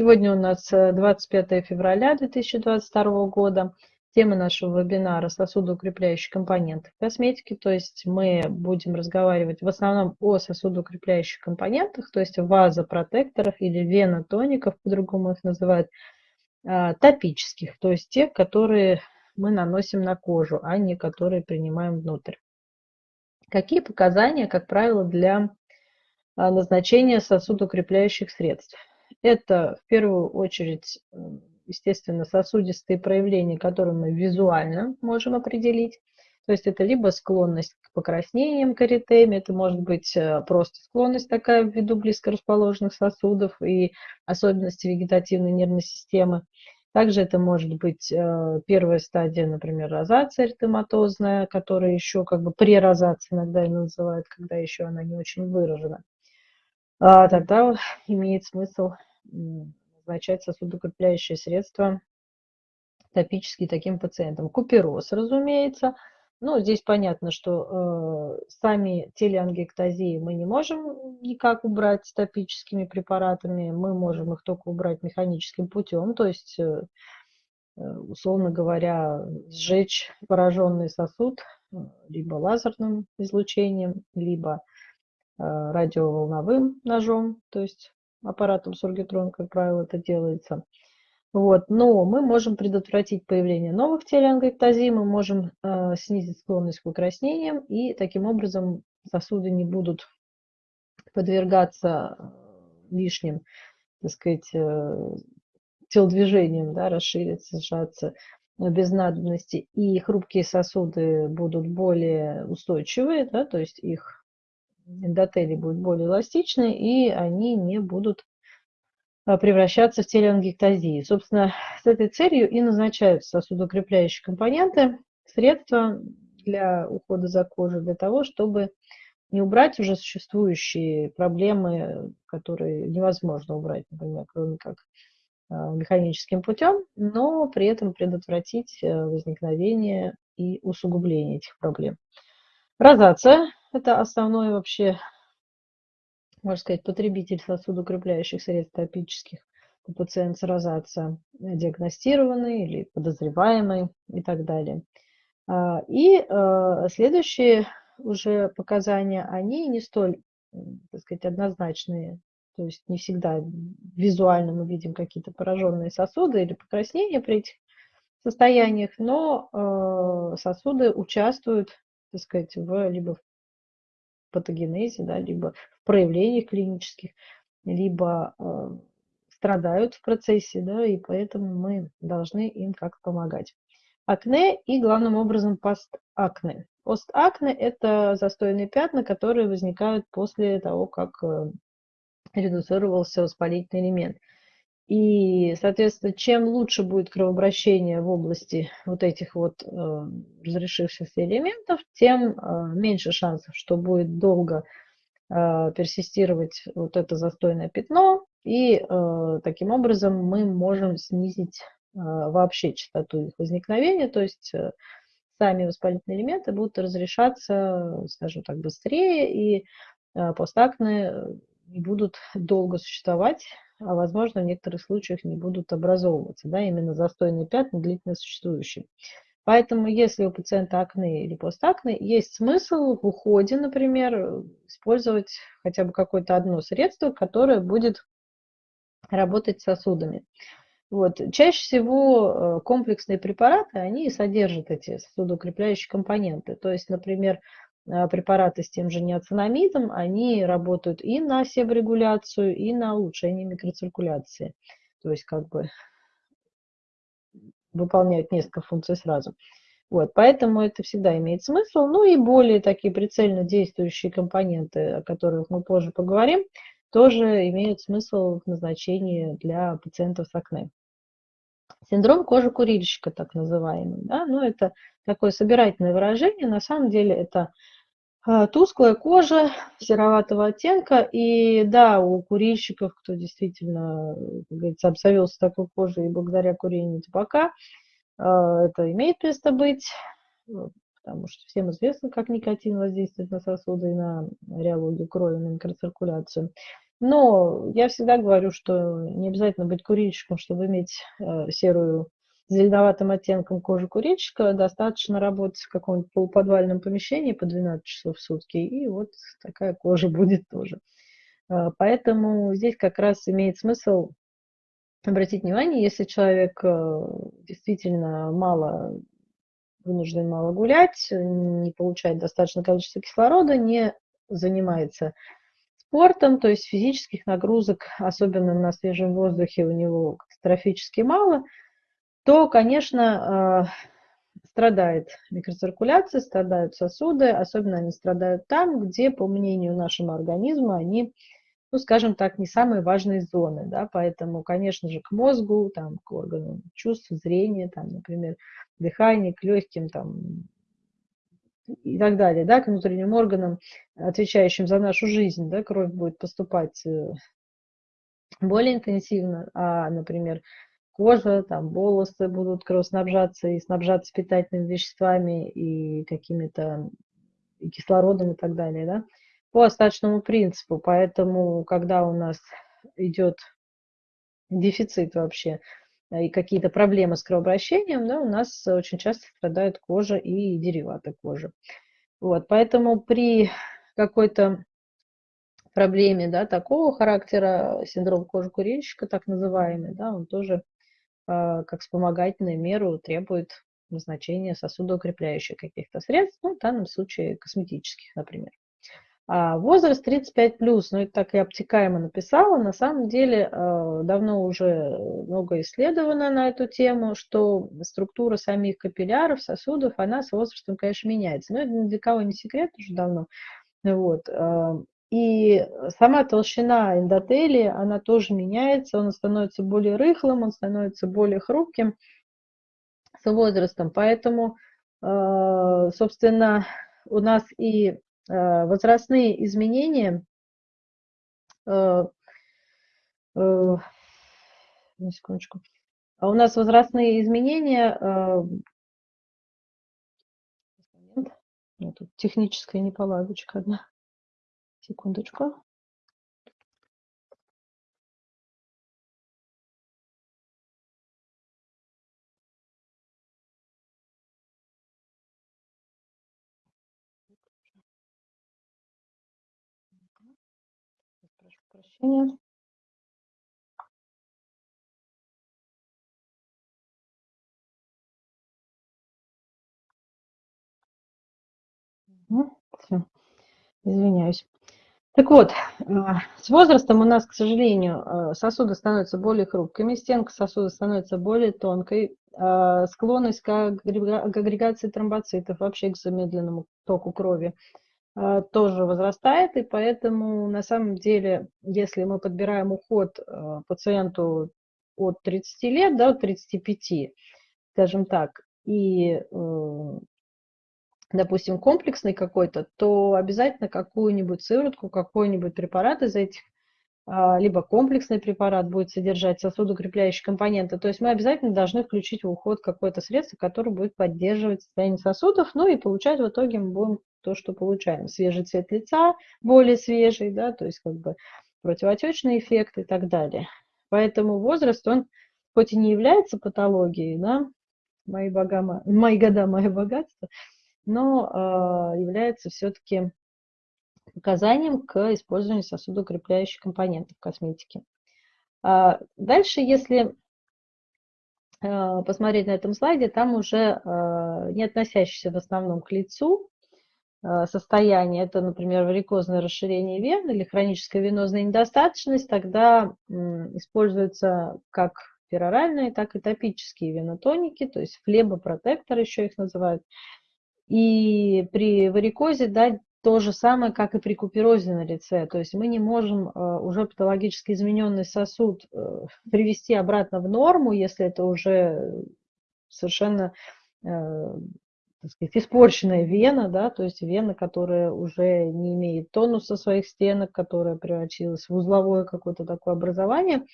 Сегодня у нас 25 э, февраля 2022 года. Тема нашего вебинара – сосудоукрепляющие компоненты в косметике. То есть мы будем разговаривать в основном о сосудоукрепляющих компонентах, то есть вазопротекторах или венотоников, по-другому их называют, а, топических, то есть тех, которые мы наносим на кожу, а не которые принимаем внутрь. Какие показания, как правило, для а, назначения сосудоукрепляющих средств? Это в первую очередь, естественно, сосудистые проявления, которые мы визуально можем определить. То есть это либо склонность к покраснениям, к эритеме, это может быть э, просто склонность такая ввиду близко расположенных сосудов и особенности вегетативной нервной системы. Также это может быть э, первая стадия, например, розация эритематозная, которая еще как бы прерозация иногда ее называют, когда еще она не очень выражена. А тогда имеет смысл назначать сосудокрепляющие средства топические таким пациентам. Купероз, разумеется. Ну, здесь понятно, что э, сами телеангиэктазии мы не можем никак убрать топическими препаратами. Мы можем их только убрать механическим путем, то есть, э, э условно говоря, сжечь пораженный сосуд э, либо лазерным излучением, либо э, радиоволновым ножом, то есть аппаратом Сургитрон, как правило, это делается. Вот. Но мы можем предотвратить появление новых телеангиэктазий, мы можем э, снизить склонность к покраснениям, и таким образом сосуды не будут подвергаться э, лишним, так сказать, э, телодвижениям, да, расшириться, сжаться без надобности, и хрупкие сосуды будут более устойчивые, да, то есть их эндотелий будет более эластичны, и они не будут а, превращаться в телеангиектазии. Собственно, с этой целью и назначаются сосудокрепляющие компоненты, средства для ухода за кожей, для того, чтобы не убрать уже существующие проблемы, которые невозможно убрать, например, кроме как а, механическим путем, но при этом предотвратить э, возникновение и усугубление этих проблем. Розация это основной вообще, можно сказать, потребитель сосудоукрепляющих средств топических. Пациент с розацией диагностированный или подозреваемый и так далее. А, и э, следующие уже показания, они не столь, так сказать, однозначные. То есть не всегда визуально мы видим какие-то пораженные сосуды или покраснения при этих состояниях, но э, сосуды участвуют, так сказать, в, либо в патогенезе, да, либо в проявлениях клинических, либо э, страдают в процессе, да, и поэтому мы должны им как помогать. Акне и главным образом постакне. Постакне – это застойные пятна, которые возникают после того, как э, редуцировался воспалительный элемент. И, соответственно, чем лучше будет кровообращение в области вот этих вот э, разрешившихся элементов, тем э, меньше шансов, что будет долго э, персистировать вот это застойное пятно. И э, таким образом мы можем снизить э, вообще частоту их возникновения. То есть э, сами воспалительные элементы будут разрешаться, скажем так, быстрее, и э, постакны не будут долго существовать а возможно в некоторых случаях не будут образовываться, да, именно застойные пятна длительно существующие. Поэтому, если у пациента акне или постакне, есть смысл в уходе, например, использовать хотя бы какое-то одно средство, которое будет работать с сосудами. Вот. Чаще всего э, комплексные препараты, они содержат эти сосудоукрепляющие компоненты. То есть, например, препараты с тем же неоцинамидом, они работают и на себорегуляцию, и на улучшение микроциркуляции. То есть как бы выполняют несколько функций сразу. Вот, поэтому это всегда имеет смысл. Ну и более такие прицельно действующие компоненты, о которых мы позже поговорим, тоже имеют смысл в назначении для пациентов с акне. Синдром кожи курильщика, так называемый. Да? Ну, это такое собирательное выражение. На самом деле это а, тусклая кожа сероватого оттенка. И да, у курильщиков, кто действительно, как говорится, обзавелся такой кожей и благодаря курению табака, а, это имеет место быть, потому что всем известно, как никотин воздействует на сосуды и на реологию крови, на микроциркуляцию. Но я всегда говорю, что не обязательно быть курильщиком, чтобы иметь э, серую зеленоватым оттенком кожи курильщика, достаточно работать в каком-нибудь полуподвальном помещении по 12 часов в сутки, и вот такая кожа будет тоже. Э, поэтому здесь как раз имеет смысл обратить внимание, если человек э, действительно мало вынужден мало гулять, не получает достаточное количество кислорода, не занимается спортом, то есть физических нагрузок, особенно на свежем воздухе, у него катастрофически мало, то, конечно, э, страдает микроциркуляция, страдают сосуды, особенно они страдают там, где, по мнению нашего организма, они ну, скажем так, не самые важные зоны, да, поэтому, конечно же, к мозгу, там, к органам чувств, зрения, там, например, дыхание, к легким, там, и так далее, да, к внутренним органам, отвечающим за нашу жизнь, да, кровь будет поступать э, более интенсивно, а, например, кожа, там, волосы будут кровоснабжаться и снабжаться питательными веществами и какими-то кислородом и так далее, да, по остаточному принципу. Поэтому, когда у нас идет дефицит вообще и какие-то проблемы с кровообращением, да, у нас очень часто страдает кожа и дериваты кожи. Вот, поэтому при какой-то проблеме да, такого характера, синдром кожи курильщика, так называемый, да, он тоже э, как вспомогательную меру требует назначения сосудоукрепляющих каких-то средств, ну, в данном случае косметических, например. А возраст 35 плюс, ну это так и обтекаемо написала, на самом деле э, давно уже много исследовано на эту тему, что структура самих капилляров, сосудов, она с возрастом, конечно, меняется. Но это ни для кого не секрет уже давно. Вот. И сама толщина эндотелия, она тоже меняется, он становится более рыхлым, он становится более хрупким с возрастом. Поэтому, э, собственно, у нас и Э, возрастные изменения э, на секундочку. А у нас возрастные изменения тут техническая неполадочка одна. Секундочку. прощения. все, извиняюсь. Так вот, э, с возрастом у нас, к сожалению, э, сосуды становятся более хрупкими, стенка сосуда становится более тонкой, э, склонность к агрегации тромбоцитов, вообще к замедленному току крови тоже возрастает, и поэтому на самом деле, если мы подбираем уход пациенту от 30 лет, да, от 35, скажем так, и, допустим, комплексный какой-то, то обязательно какую-нибудь сыворотку, какой-нибудь препарат из этих а, либо комплексный препарат будет содержать сосудокрепляющие компоненты. То есть мы обязательно должны включить в уход какое-то средство, которое будет поддерживать состояние сосудов, ну и получать в итоге мы будем то, что получаем. Свежий цвет лица, более свежий, да, то есть как бы противотечный эффект и так далее. Поэтому возраст, он хоть и не является патологией, да, мои, бога, мои года, мое богатство, но э, является все-таки показанием к использованию сосудоукрепляющих компонентов в косметике. А дальше, если э, посмотреть на этом слайде, там уже э, не относящиеся в основном к лицу состояние, это, например, варикозное расширение вен или хроническая венозная недостаточность, тогда используются как пероральные, так и топические венотоники, то есть флебопротектор еще их называют. И при варикозе да, то же самое, как и при куперозе на лице. То есть мы не можем э, уже патологически измененный сосуд э, привести обратно в норму, если это уже совершенно э, так сказать, испорченная вена, да, то есть вена, которая уже не имеет тонуса своих стенок, которая превратилась в узловое какое-то такое образование,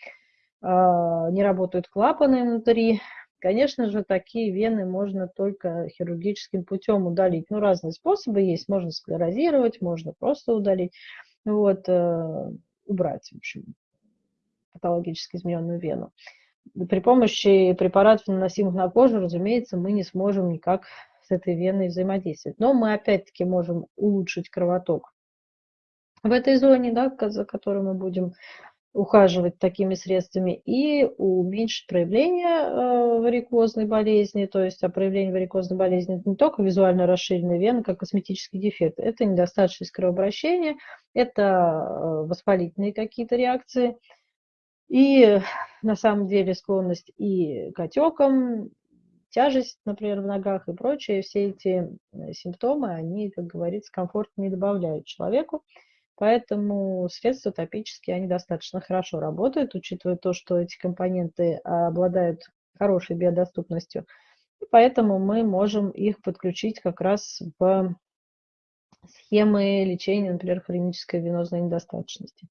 не работают клапаны внутри, Конечно же, такие вены можно только хирургическим путем удалить. Ну, разные способы есть. Можно склерозировать, можно просто удалить. Вот. Э, убрать, в общем, патологически измененную вену. При помощи препаратов, наносимых на кожу, разумеется, мы не сможем никак с этой веной взаимодействовать. Но мы опять-таки можем улучшить кровоток в этой зоне, да, за которой мы будем ухаживать такими средствами и уменьшить проявление э, варикозной болезни. То есть а проявление варикозной болезни это не только визуально расширенная вена, как косметический дефект, это недостаточность кровообращения, это э, воспалительные какие-то реакции. И на самом деле склонность и к отекам, тяжесть, например, в ногах и прочее, все эти э, симптомы, они, как говорится, комфорт не добавляют человеку. Поэтому средства топические, они достаточно хорошо работают, учитывая то, что эти компоненты обладают хорошей биодоступностью. И поэтому мы можем их подключить как раз в схемы лечения, например, хронической венозной недостаточности.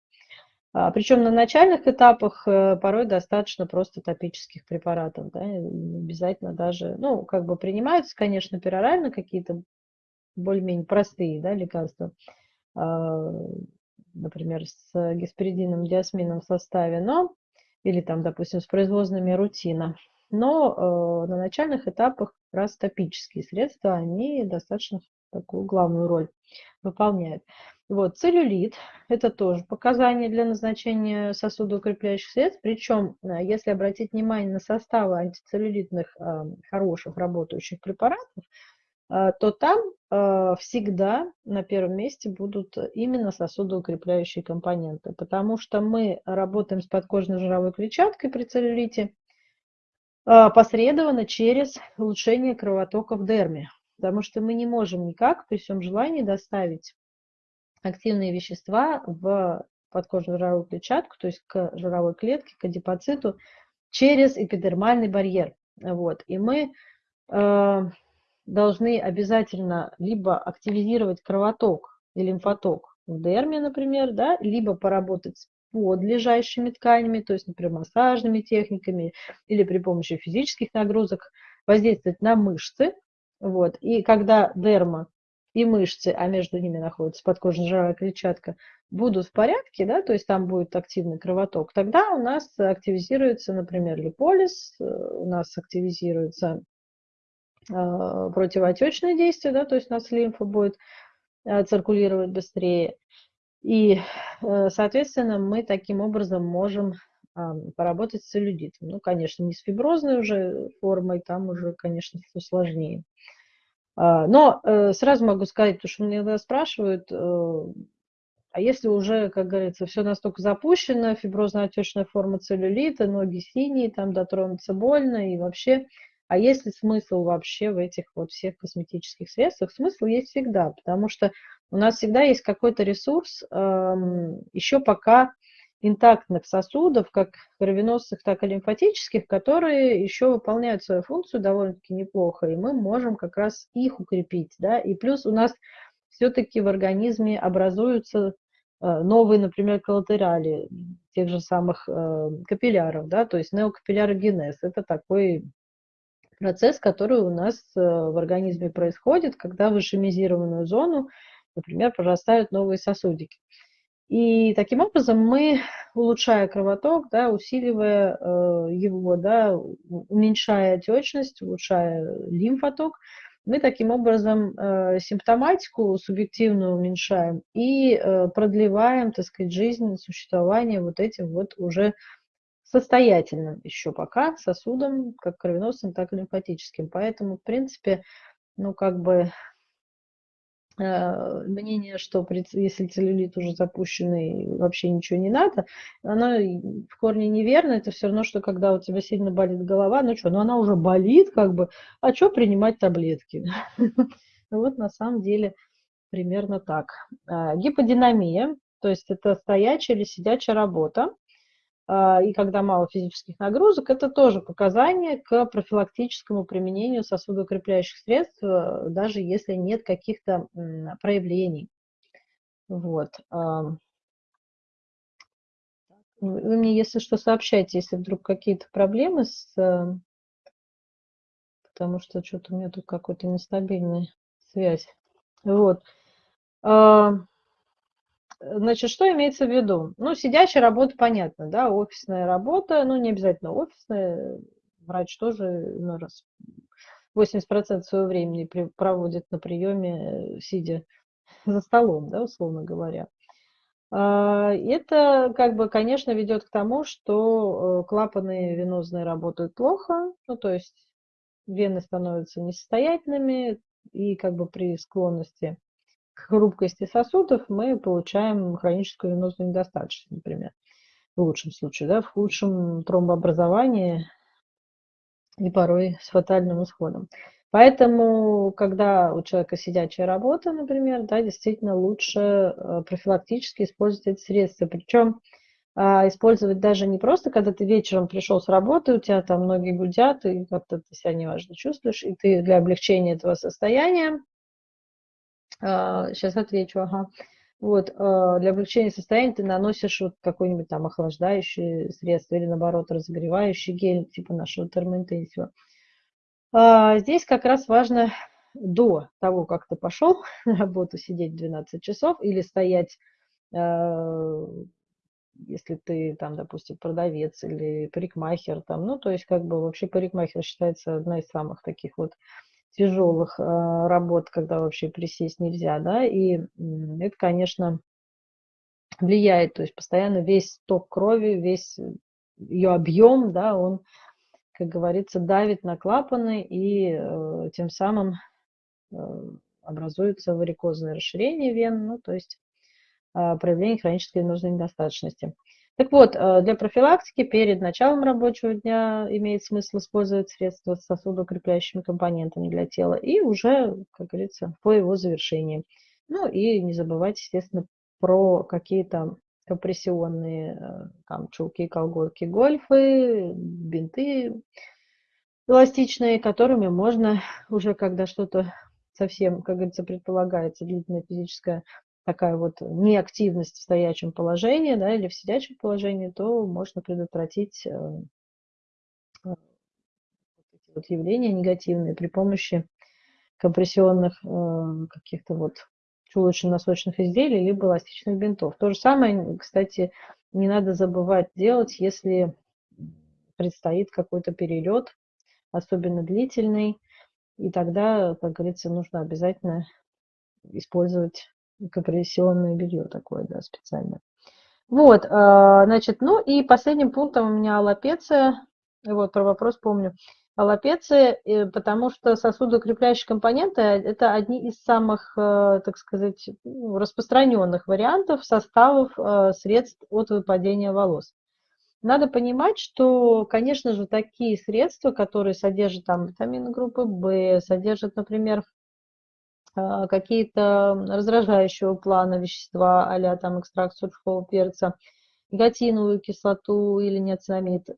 А, Причем на начальных этапах э, порой достаточно просто топических препаратов. Да, обязательно даже, ну, как бы принимаются, конечно, перорально какие-то более-менее простые да, лекарства, например, с гесперидином, диасмином в составе, но, или там, допустим, с производными рутина. Но э, на начальных этапах как раз топические средства, они достаточно такую главную роль выполняют. Вот, целлюлит – это тоже показание для назначения сосудоукрепляющих средств. Причем, э, если обратить внимание на составы антицеллюлитных э, хороших работающих препаратов, то там всегда на первом месте будут именно сосудоукрепляющие компоненты, потому что мы работаем с подкожной жировой клетчаткой при целлюлите посредованно через улучшение кровотока в дерме, потому что мы не можем никак при всем желании доставить активные вещества в подкожную жировую клетчатку, то есть к жировой клетке, к адипоциту, через эпидермальный барьер. Вот. И мы э, должны обязательно либо активизировать кровоток и лимфоток в дерме, например, да, либо поработать с подлежащими тканями, то есть, например, массажными техниками или при помощи физических нагрузок, воздействовать на мышцы. Вот. И когда дерма и мышцы, а между ними находится подкожно-жировая клетчатка, будут в порядке, да, то есть там будет активный кровоток, тогда у нас активизируется, например, липолиз, э, у нас активизируется противоотечное действие, да, то есть у нас лимфа будет э, циркулировать быстрее. И, э, соответственно, мы таким образом можем э, поработать с целлюлитом. Ну, конечно, не с фиброзной уже формой, там уже, конечно, все сложнее. А, но э, сразу могу сказать, потому что мне иногда спрашивают, э, а если уже, как говорится, все настолько запущено, фиброзно-отечная форма целлюлита, ноги синие, там дотронуться больно и вообще, а есть ли смысл вообще в этих вот всех косметических средствах? Смысл есть всегда, потому что у нас всегда есть какой-то ресурс, эм, еще пока интактных сосудов, как кровеносных, так и лимфатических, которые еще выполняют свою функцию довольно-таки неплохо, и мы можем как раз их укрепить. Да? И плюс у нас все-таки в организме образуются э, новые, например, коллатерали тех же самых э, капилляров, да, то есть неокапиллярогенез. Это такой процесс, который у нас э, в организме происходит, когда в ишемизированную зону, например, прорастают новые сосудики. И таким образом мы, улучшая кровоток, да, усиливая э, его, да, уменьшая отечность, улучшая лимфоток, мы таким образом э, симптоматику субъективно уменьшаем и э, продлеваем, так сказать, жизнь, существование вот этим вот уже состоятельным еще пока сосудом, как кровеносным, так и лимфатическим. Поэтому, в принципе, ну, как бы Э, мнение, что если целлюлит уже запущенный, вообще ничего не надо, оно в корне неверно. Это все равно, что когда у тебя сильно болит голова, ну что, ну она уже болит, как бы, а что принимать таблетки? Вот на самом деле примерно так. А, гиподинамия, то есть это стоячая или сидячая работа, и когда мало физических нагрузок, это тоже показание к профилактическому применению сосудоукрепляющих средств, э, даже если нет каких-то проявлений. Вот. Вы мне, если что, сообщайте, если вдруг какие-то проблемы с... Э, потому что что-то у меня тут какой-то нестабильная связь. Вот. Значит, что имеется в виду? Ну, сидящая работа, понятно, да, офисная работа, ну, не обязательно офисная, врач тоже ну, раз 80% своего времени проводит на приеме, сидя за столом, да, условно говоря. А, это, как бы, конечно, ведет к тому, что э, клапаны венозные работают плохо, ну, то есть вены становятся несостоятельными, и как бы при склонности хрупкости сосудов мы получаем хроническую венозную недостаточность, например, в лучшем случае, да, в худшем тромбообразовании и порой с фатальным исходом. Поэтому, когда у человека сидячая работа, например, да, действительно лучше э, профилактически использовать эти средства. Причем а, использовать даже не просто, когда ты вечером пришел с работы, у тебя там ноги гудят, и как-то ты себя неважно чувствуешь, и ты для облегчения этого состояния, сейчас отвечу, ага, вот, а, для облегчения состояния ты наносишь вот какой-нибудь там охлаждающий средство или, наоборот, разогревающий гель, типа нашего термоинтенсива. А, здесь как раз важно до того, как ты пошел на работу сидеть 12 часов или стоять, а, если ты там, допустим, продавец или парикмахер, там, ну, то есть как бы вообще парикмахер считается одна из самых таких вот тяжелых а, работ, когда вообще присесть нельзя, да, и это, конечно, влияет, то есть постоянно весь ток крови, весь ее объем, да, он как говорится, давит на клапаны и э, тем самым э, образуется варикозное расширение вен, ну, то есть э, проявление хронической венозной недостаточности. Так вот, э, для профилактики перед началом рабочего дня имеет смысл использовать средства с сосудоукрепляющими компонентами для тела и уже, как говорится, по его завершении. Ну и не забывать, естественно, про какие-то компрессионные э, там чулки, колготки, гольфы, бинты эластичные, которыми можно уже, когда что-то совсем, как говорится, предполагается длительная физическая такая вот неактивность в стоячем положении, да, или в сидячем положении, то можно предотвратить э, э, вот явления негативные при помощи компрессионных каких-то вот чулочно-носочных изделий, либо эластичных бинтов. То же самое, кстати, не надо забывать делать, если предстоит какой-то перелет, особенно длительный, и тогда, как говорится, нужно обязательно использовать компрессионное белье такое, да, специальное. Вот, а, значит, ну и последним пунктом у меня аллопеция. Вот, про вопрос помню аллопеции, э, потому что сосудоукрепляющие компоненты – это одни из самых, э, так сказать, ну, распространенных вариантов составов э, средств от выпадения волос. Надо понимать, что, конечно же, такие средства, которые содержат там витамины группы В, содержат, например, какие-то раздражающего плана вещества, а там экстракт сухого перца – негатиновую кислоту или неоцинамид, э,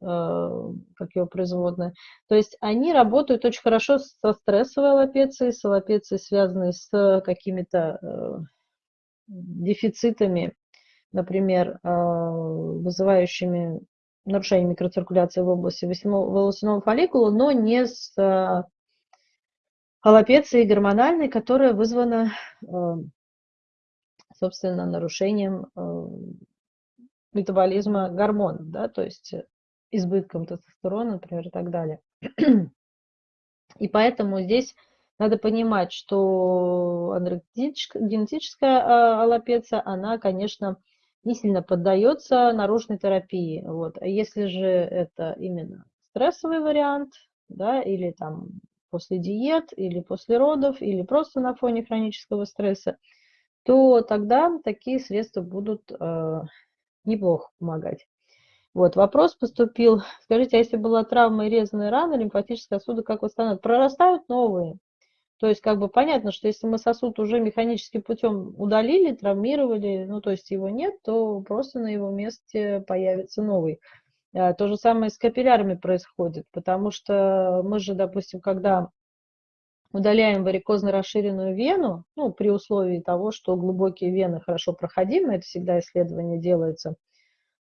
как его производная. То есть они работают очень хорошо со стрессовой аллопецией, с аллопецией, связанной с какими-то э, дефицитами, например, вызывающими нарушение микроциркуляции в области волосяного фолликула, но не с аллопецией гормональной, которая вызвана, собственно, нарушением метаболизма гормонов, да, то есть э, избытком тестостерона, например, и так далее. И поэтому здесь надо понимать, что генетическая а, аллопеция, она, конечно, не сильно поддается наружной терапии. Вот. А если же это именно стрессовый вариант, да, или там после диет, или после родов, или просто на фоне хронического стресса, то тогда такие средства будут э, неплохо помогать. Вот, вопрос поступил. Скажите, а если была травма и резаная рана, лимфатические сосуды как восстанавливают? Прорастают новые. То есть, как бы понятно, что если мы сосуд уже механическим путем удалили, травмировали, ну, то есть его нет, то просто на его месте появится новый. А, то же самое с капиллярами происходит, потому что мы же, допустим, когда удаляем варикозно расширенную вену, ну, при условии того, что глубокие вены хорошо проходимы, это всегда исследование делается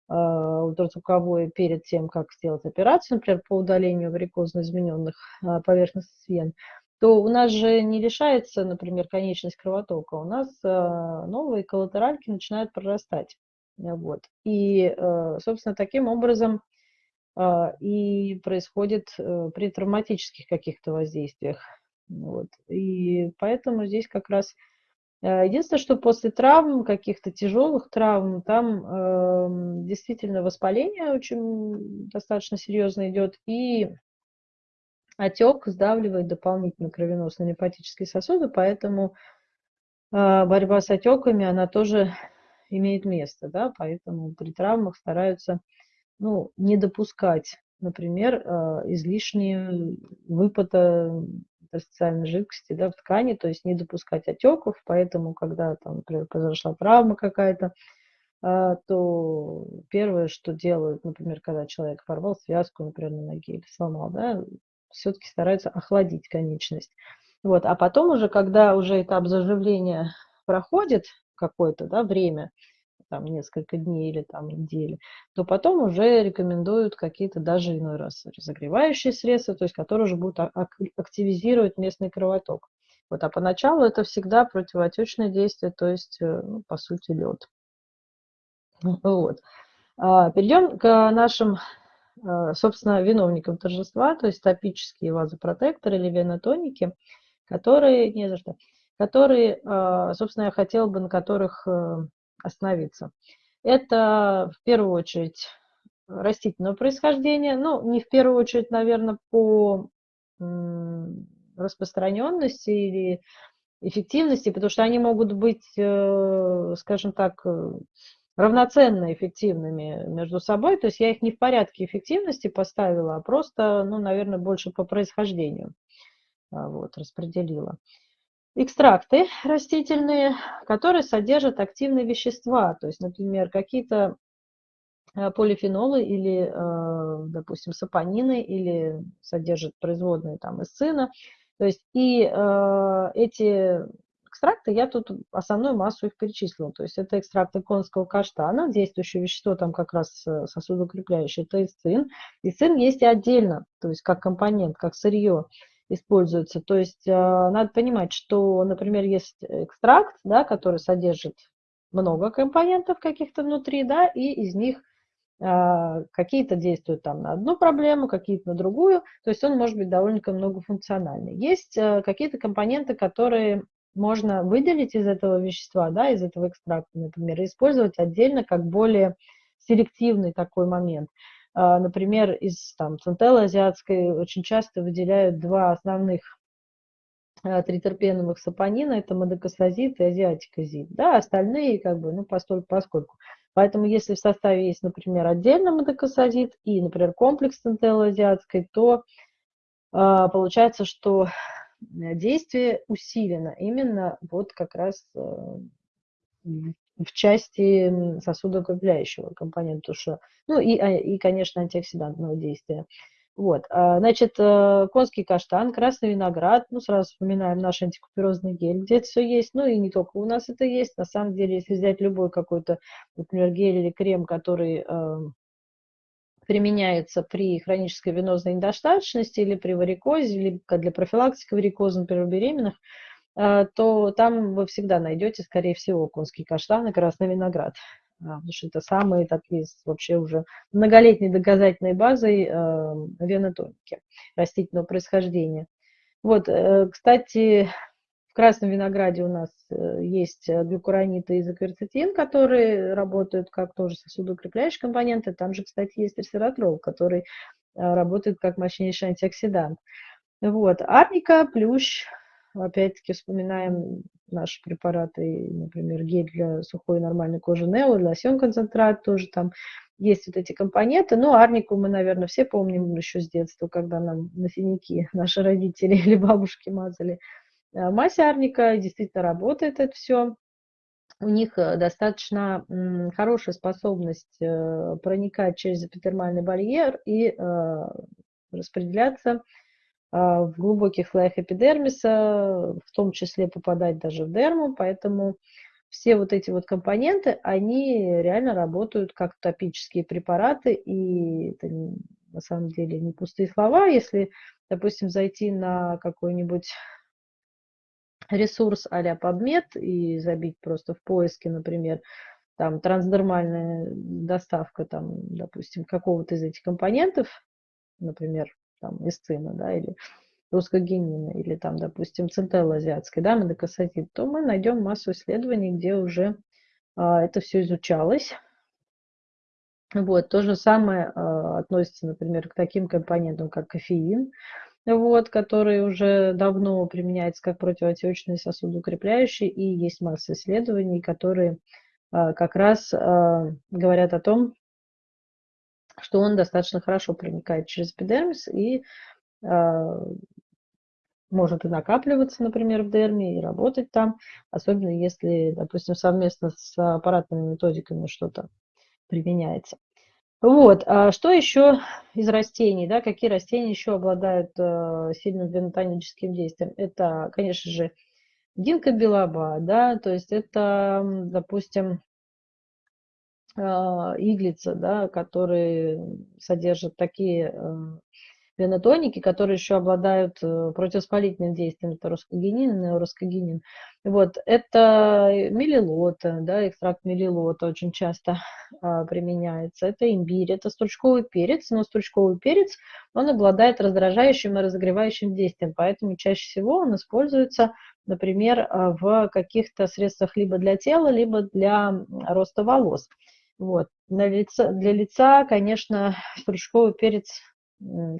э, ультразвуковое перед тем, как сделать операцию, например, по удалению варикозно измененных э, поверхностных вен, то у нас же не решается, например, конечность кровотока, у нас новые коллатеральки начинают прорастать. Вот. И, собственно, таким образом и происходит при травматических каких-то воздействиях. Вот. И поэтому здесь как раз Э, единственное, что после травм, каких-то тяжелых травм, там э, действительно воспаление очень достаточно серьезно идет, и отек сдавливает дополнительно кровеносные лимфатические сосуды, поэтому э, борьба с отеками, она тоже имеет место, да, поэтому при травмах стараются ну, не допускать, например, э, излишние выпада интерстициальной жидкости да, в ткани, то есть не допускать отеков, поэтому, когда там, например, произошла травма какая-то, а, то первое, что делают, например, когда человек порвал связку, например, на ноге или сломал, да, все-таки стараются охладить конечность. Вот. А потом уже, когда уже этап заживления проходит какое-то да, время, там несколько дней или там недели, то потом уже рекомендуют какие-то даже иной раз разогревающие средства, то есть которые уже будут активизировать местный кровоток. Вот, а поначалу это всегда противоотечное действие, то есть, э, ну, по сути, лед. Вот. А, перейдем к нашим, э, собственно, виновникам торжества, то есть топические вазопротекторы или венотоники, которые, не за что, которые, э, собственно, я хотела бы на которых остановиться. Это в первую очередь растительного происхождения, ну, не в первую очередь, наверное, по распространенности или эффективности, потому что они могут быть, э, скажем так, э, равноценно эффективными между собой. То есть я их не в порядке эффективности поставила, а просто, ну, наверное, больше по происхождению а, вот, распределила экстракты растительные, которые содержат активные вещества, то есть, например, какие-то э, полифенолы или, э, допустим, сапонины или содержат производные там из сына. То есть и э, эти экстракты, я тут основную массу их перечислила. То есть это экстракты конского каштана, действующее вещество там как раз сосудоукрепляющее, это ицин. Ицин есть и отдельно, то есть как компонент, как сырье используются. То есть а, надо понимать, что, например, есть экстракт, да, который содержит много компонентов каких-то внутри, да, и из них а, какие-то действуют там на одну проблему, какие-то на другую, то есть он может быть довольно многофункциональный. Есть а, какие-то компоненты, которые можно выделить из этого вещества, да, из этого экстракта, например, и использовать отдельно как более селективный такой момент. А, например, из там, центеллы азиатской очень часто выделяют два основных а, тритерпеновых сапонина, это модокосазид и азиатикозид. Да, остальные как бы, ну, постольку, поскольку. Поэтому если в составе есть, например, отдельно модокосазид и, например, комплекс центеллы азиатской, то э, получается, что действие усилено именно вот как раз э, в части сосудоукрепляющего компонента, что, ну и, а, и, конечно, антиоксидантного действия. Вот, а, значит, э, конский каштан, красный виноград, ну, сразу вспоминаем наш антикуперозный гель, где это все есть, ну, и не только у нас это есть, на самом деле, если взять любой какой-то, например, гель или крем, который э, применяется при хронической венозной недостаточности или при варикозе, или для профилактики варикоза, например, у беременных, то там вы всегда найдете, скорее всего, конский каштан и красный виноград. А, потому что это самые такие вообще уже многолетней доказательной базой а, венотоники растительного происхождения. Вот, э, кстати, в красном винограде у нас э, есть глюкурониты и изокверцетин, которые работают как тоже сосудоукрепляющие компоненты. Там же, кстати, есть ресвератрол, который работает как мощнейший антиоксидант. Вот, арника, плющ, Опять-таки вспоминаем наши препараты, например, гель для сухой нормальной кожи Нео, лосьон концентрат тоже там есть вот эти компоненты. Ну, арнику мы, наверное, все помним еще с детства, когда нам на синяки наши родители или бабушки мазали. А мазь арника действительно работает это все. У них э, достаточно хорошая способность э, проникать через эпидермальный барьер и э, распределяться в глубоких слоях эпидермиса, в том числе попадать даже в дерму, поэтому все вот эти вот компоненты, они реально работают как топические препараты, и это на самом деле не пустые слова. Если, допустим, зайти на какой-нибудь ресурс а-ля PubMed и забить просто в поиске, например, там трансдермальная доставка, там, допустим, какого-то из этих компонентов, например, там, эсцина, да, или русскогенина, или там, допустим, центелла азиатской, да, медокосатит, то мы найдем массу исследований, где уже а, это все изучалось. Вот, то же самое а, относится, например, к таким компонентам, как кофеин, вот, который уже давно применяется как противоотечный сосудоукрепляющий, и есть масса исследований, которые а, как раз а, говорят о том, что он достаточно хорошо проникает через эпидермис и а, может и накапливаться, например, в дерме и работать там, особенно если, допустим, совместно с аппаратными методиками что-то применяется. Вот, а что еще из растений, да, какие растения еще обладают э, сильным венотоническим действием? Это, конечно же, Гинка белоба, да, то есть это, допустим, а, иглица, да, которые содержат такие э, венотоники, которые еще обладают э, противовоспалительным действием, это роскогенин неороскогенин. Вот, это мелилота, да, экстракт мелилота очень часто а, применяется. Это имбирь, это стручковый перец, но стручковый перец, он обладает раздражающим и разогревающим действием, поэтому чаще всего он используется, например, а, в каких-то средствах либо для тела, либо для роста волос. Вот. Для лица, для лица, конечно, стручковый перец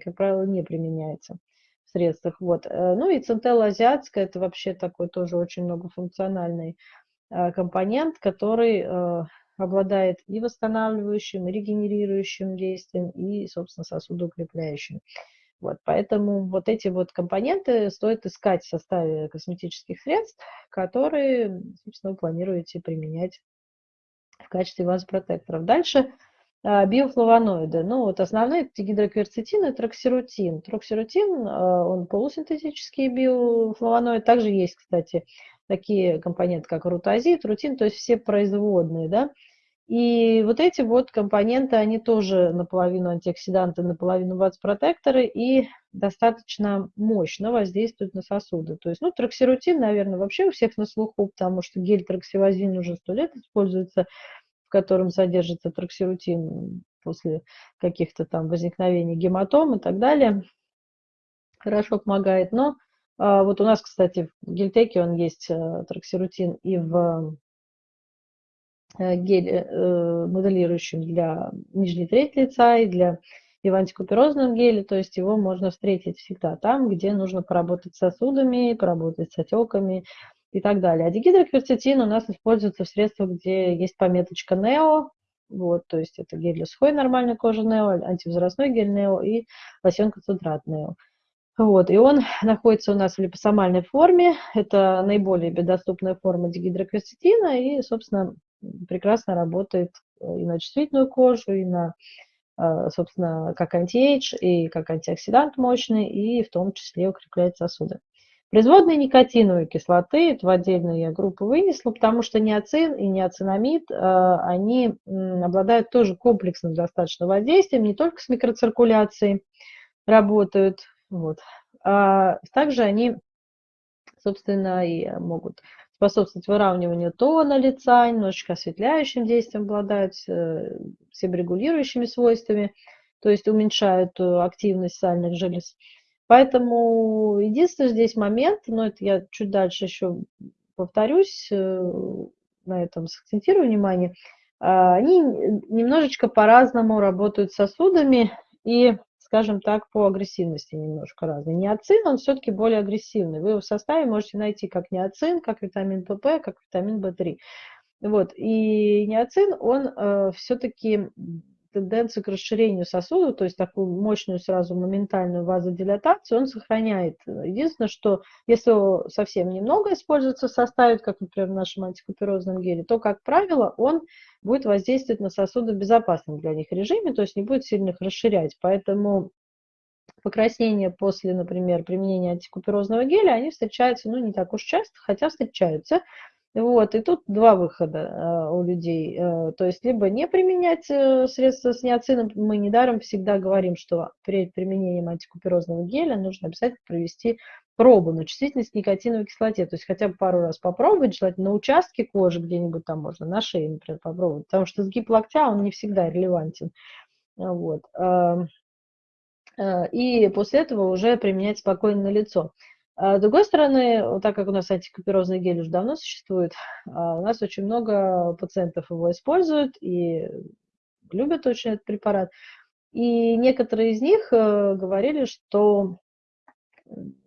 как правило, не применяется в средствах. Вот. Э, ну и центелла азиатская, это вообще такой тоже очень многофункциональный э, компонент, который э, обладает и восстанавливающим, и регенерирующим действием, и, собственно, сосудоукрепляющим. Вот, поэтому вот эти вот компоненты стоит искать в составе косметических средств, которые, собственно, вы планируете применять качестве вазопротекторов. Дальше а, биофлавоноиды. Ну, вот основные это гидрокверцетин и троксирутин. Троксирутин, а, он полусинтетический биофлавоноид. Также есть, кстати, такие компоненты, как рутазит, рутин, то есть все производные, да. И вот эти вот компоненты, они тоже наполовину антиоксиданты, наполовину вазопротекторы и достаточно мощно воздействуют на сосуды. То есть, ну, троксирутин, наверное, вообще у всех на слуху, потому что гель троксивазин уже сто лет используется котором содержится троксирутин после каких-то там возникновений гематом и так далее. Хорошо помогает. Но а, вот у нас, кстати, в гельтеке он есть а, троксирутин и в а, геле а, моделирующем для нижней трети лица и для и в антикуперозном геле, то есть его можно встретить всегда там, где нужно поработать с сосудами, поработать с отеками, и так далее. А дигидрокверцетин у нас используется в средствах, где есть пометочка НЕО, вот, то есть это гель для сухой нормальной кожи НЕО, антивозрастной гель НЕО и лосьон концентрат НЕО. Вот, и он находится у нас в липосомальной форме. Это наиболее доступная форма дигидрокверцетина и, собственно, прекрасно работает и на чувствительную кожу, и на, э, собственно, как антиэйдж, и как антиоксидант мощный, и в том числе укрепляет сосуды. Производные никотиновой кислоты, это в отдельную я группу вынесла, потому что неоцин и неоцинамид, э, они обладают тоже комплексным достаточно воздействием, не только с микроциркуляцией работают, вот. а также они, собственно, и могут способствовать выравниванию тона лица, немножечко осветляющим действием обладают, э, себорегулирующими свойствами, то есть уменьшают э, активность сальных желез. Поэтому единственный здесь момент, но это я чуть дальше еще повторюсь, э, на этом сакцентирую внимание, а, они немножечко по-разному работают с сосудами и, скажем так, по агрессивности немножко разные. Неоцин, он все-таки более агрессивный. Вы его в составе можете найти как неоцин, как витамин ПП, как витамин В3. Вот. И неоцин, он э, все-таки тенденцию к расширению сосуда, то есть такую мощную сразу моментальную вазодилатацию, он сохраняет. Единственное, что если совсем немного используется в составе, как, например, в нашем антикуперозном геле, то, как правило, он будет воздействовать на сосуды в безопасном для них режиме, то есть не будет сильно их расширять. Поэтому покраснения после, например, применения антикуперозного геля, они встречаются, ну, не так уж часто, хотя встречаются. Вот, и тут два выхода э, у людей. Э, то есть либо не применять э, средства с ниацином, мы недаром всегда говорим, что перед применением антикуперозного геля нужно обязательно провести пробу на чувствительность никотиновой кислоте, то есть хотя бы пару раз попробовать, желательно на участке кожи где-нибудь там можно, на шее, например, попробовать, потому что сгиб локтя, он не всегда релевантен. Вот. И после этого уже применять спокойно на лицо. А с другой стороны, так как у нас антикуперозный гель уже давно существует, а, у нас очень много пациентов его используют и любят очень этот препарат. И некоторые из них э, говорили, что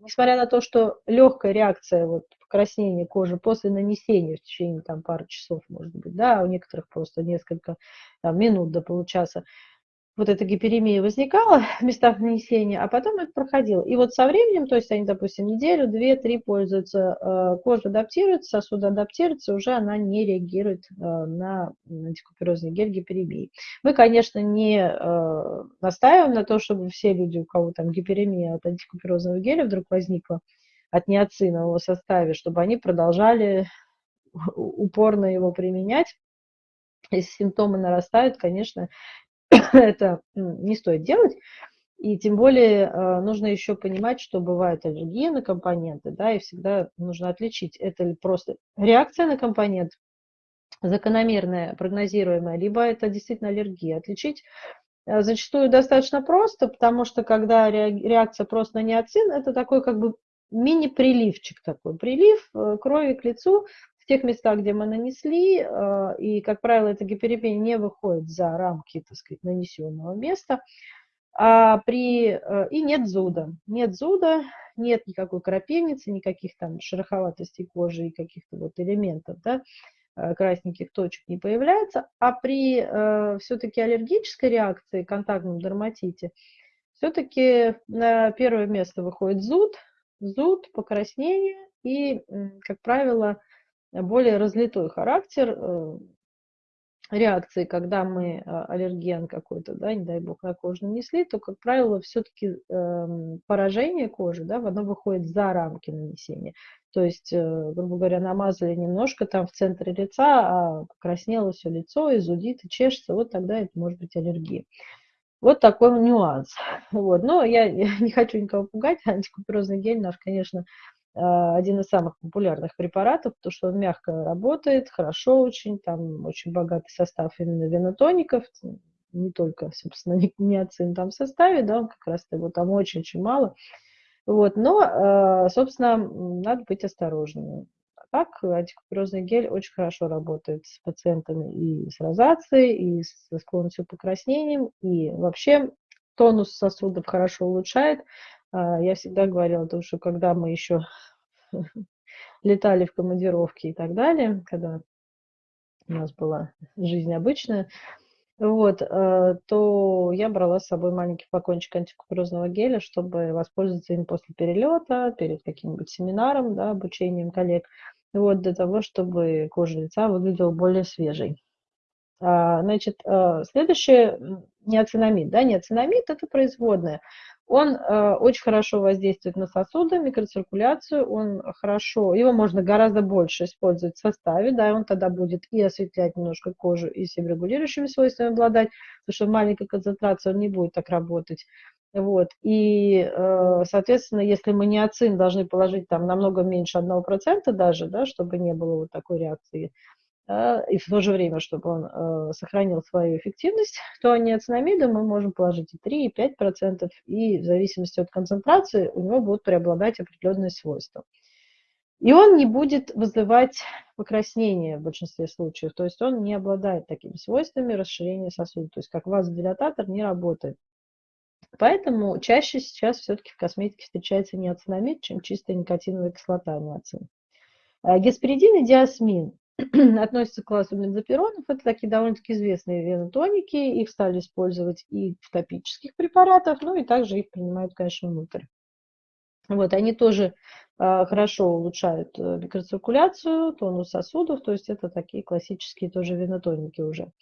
несмотря на то, что легкая реакция вот, покраснения кожи после нанесения в течение там, пары часов, может быть, да, у некоторых просто несколько там, минут до получаса, вот эта гиперемия возникала в местах нанесения, а потом это проходило. И вот со временем, то есть они, допустим, неделю, две, три пользуются, э, кожа адаптируется, сосуд адаптируется, уже она не реагирует э, на антикуперозный гель гиперемии. Мы, конечно, не э, настаиваем на то, чтобы все люди, у кого там гиперемия от антикуперозного геля вдруг возникла, от неоцинового составе, чтобы они продолжали упорно его применять. Если симптомы нарастают, конечно, это не стоит делать. И тем более э, нужно еще понимать, что бывают аллергии на компоненты, да, и всегда нужно отличить, это ли просто реакция на компонент, закономерная, прогнозируемая, либо это действительно аллергия. Отличить э, зачастую достаточно просто, потому что когда реакция просто на неоцин, это такой как бы мини-приливчик такой, прилив э, крови к лицу, тех местах, где мы нанесли, э, и, как правило, эта гиперемия не выходит за рамки, так сказать, нанесенного места, а при, э, и нет зуда. Нет зуда, нет никакой крапивницы, никаких там шероховатостей кожи и каких-то вот элементов, да, э, красненьких точек не появляется, а при все-таки аллергической реакции, контактном дерматите, все-таки на первое место выходит зуд, зуд, покраснение и, как правило, более разлитой характер э, реакции, когда мы а, аллерген какой-то, да, не дай бог, на кожу нанесли, то, как правило, все-таки э, поражение кожи, да, оно выходит за рамки нанесения. То есть, э, грубо говоря, намазали немножко там в центре лица, а покраснело все лицо, и зудит, и чешется, вот тогда это может быть аллергия. Вот такой нюанс. Вот. Но я, не хочу никого пугать, антикуперозный гель наш, конечно, один из самых популярных препаратов, потому что он мягко работает, хорошо очень, там очень богатый состав именно венотоников, не только, собственно, ниацин там в составе, да, он как раз его там очень-очень мало. Вот, но, а, собственно, надо быть осторожными. А так, антикуперозный гель очень хорошо работает с пациентами и с розацией, и со склонностью к покраснениям, и вообще тонус сосудов хорошо улучшает. Я всегда говорила, что когда мы еще летали в командировки и так далее, когда у нас была жизнь обычная, вот, э, то я брала с собой маленький флакончик антикуперозного геля, чтобы воспользоваться им после перелета, перед каким-нибудь семинаром, да, обучением коллег, вот, для того, чтобы кожа лица выглядела более свежей. А, значит, следующее, неоцинамид. Да, неоцинамид – это производная. Он э, очень хорошо воздействует на сосуды, микроциркуляцию, он хорошо, его можно гораздо больше использовать в составе, да, и он тогда будет и осветлять немножко кожу, и себорегулирующими свойствами обладать, потому что маленькая концентрация он не будет так работать. Вот. И, э, соответственно, если мы неоцин должны положить там намного меньше 1% даже, да, чтобы не было вот такой реакции, и в то же время, чтобы он э, сохранил свою эффективность, то неоцинамида мы можем положить и 3, и 5%, и в зависимости от концентрации у него будут преобладать определенные свойства. И он не будет вызывать покраснение в большинстве случаев, то есть он не обладает такими свойствами расширения сосуда, то есть как вазодилататор не работает. Поэтому чаще сейчас все-таки в косметике встречается неоцинамид, чем чистая никотиновая кислота неоцин. А гесперидин и диасмин относятся к классу бензопиронов. Это такие довольно-таки известные венотоники. Их стали использовать и в топических препаратах, ну и также их принимают, конечно, внутрь. Вот, они тоже э, хорошо улучшают э, микроциркуляцию, тонус сосудов, то есть это такие классические тоже венотоники уже.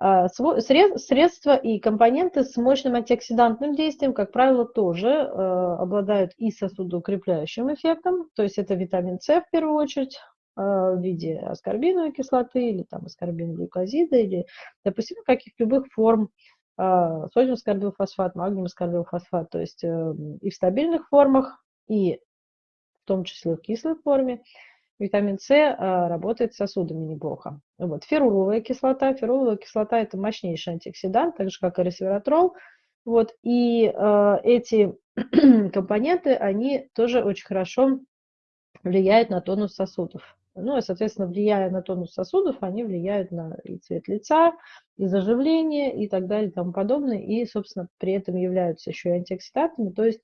Э, средства и компоненты с мощным антиоксидантным действием, как правило, тоже э, обладают и сосудоукрепляющим эффектом, то есть это витамин С в первую очередь, в виде аскорбиновой кислоты или там аскорбин-глюкозида или, допустим, каких любых форм содиум скорбилфосфат, магниум скорбилфосфат, то есть эм, и в стабильных формах, и в том числе в кислой форме. Витамин С работает с сосудами неплохо. Вот. Феруловая кислота. Феруловая кислота – это мощнейший антиоксидант, так же, как и ресвератрол. Вот. И э, эти компоненты, они тоже очень хорошо влияют на тонус сосудов. Ну, и, соответственно, влияя на тонус сосудов, они влияют на и цвет лица, и заживление, и так далее, и тому подобное. И, собственно, при этом являются еще и антиоксидантами, то есть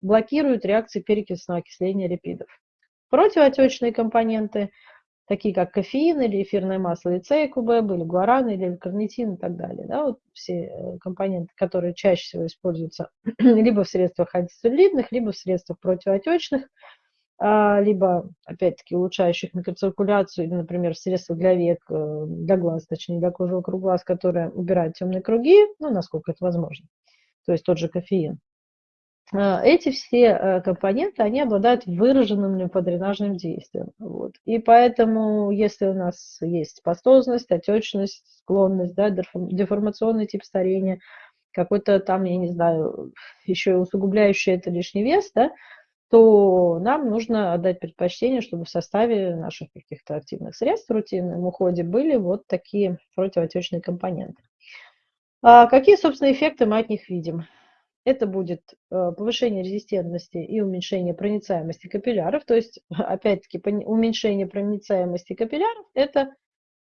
блокируют реакции перекисного окисления липидов. Противоотечные компоненты, такие как кофеин или эфирное масло, или цейкубеб, или гуаран, или карнитин и так далее. Да, вот все э, компоненты, которые чаще всего используются либо в средствах антицеллюлитных, либо в средствах противоотечных, либо, опять-таки, улучшающих микроциркуляцию, или, например, в средствах для век, э, для глаз, точнее, для кожи вокруг глаз, которые убирают темные круги, ну, насколько это возможно. То есть тот же кофеин. А, эти все э, компоненты, они обладают выраженным лимфодренажным действием. Вот. И поэтому, если у нас есть пастозность, отечность, склонность, да, деформационный тип старения, какой-то там, я не знаю, еще усугубляющий это лишний вес, да, то нам нужно отдать предпочтение, чтобы в составе наших каких-то активных средств в рутинном уходе были вот такие противоотечные компоненты. А какие, собственно, эффекты мы от них видим? Это будет э, повышение резистентности и уменьшение проницаемости капилляров. То есть, опять-таки, уменьшение проницаемости капилляров – это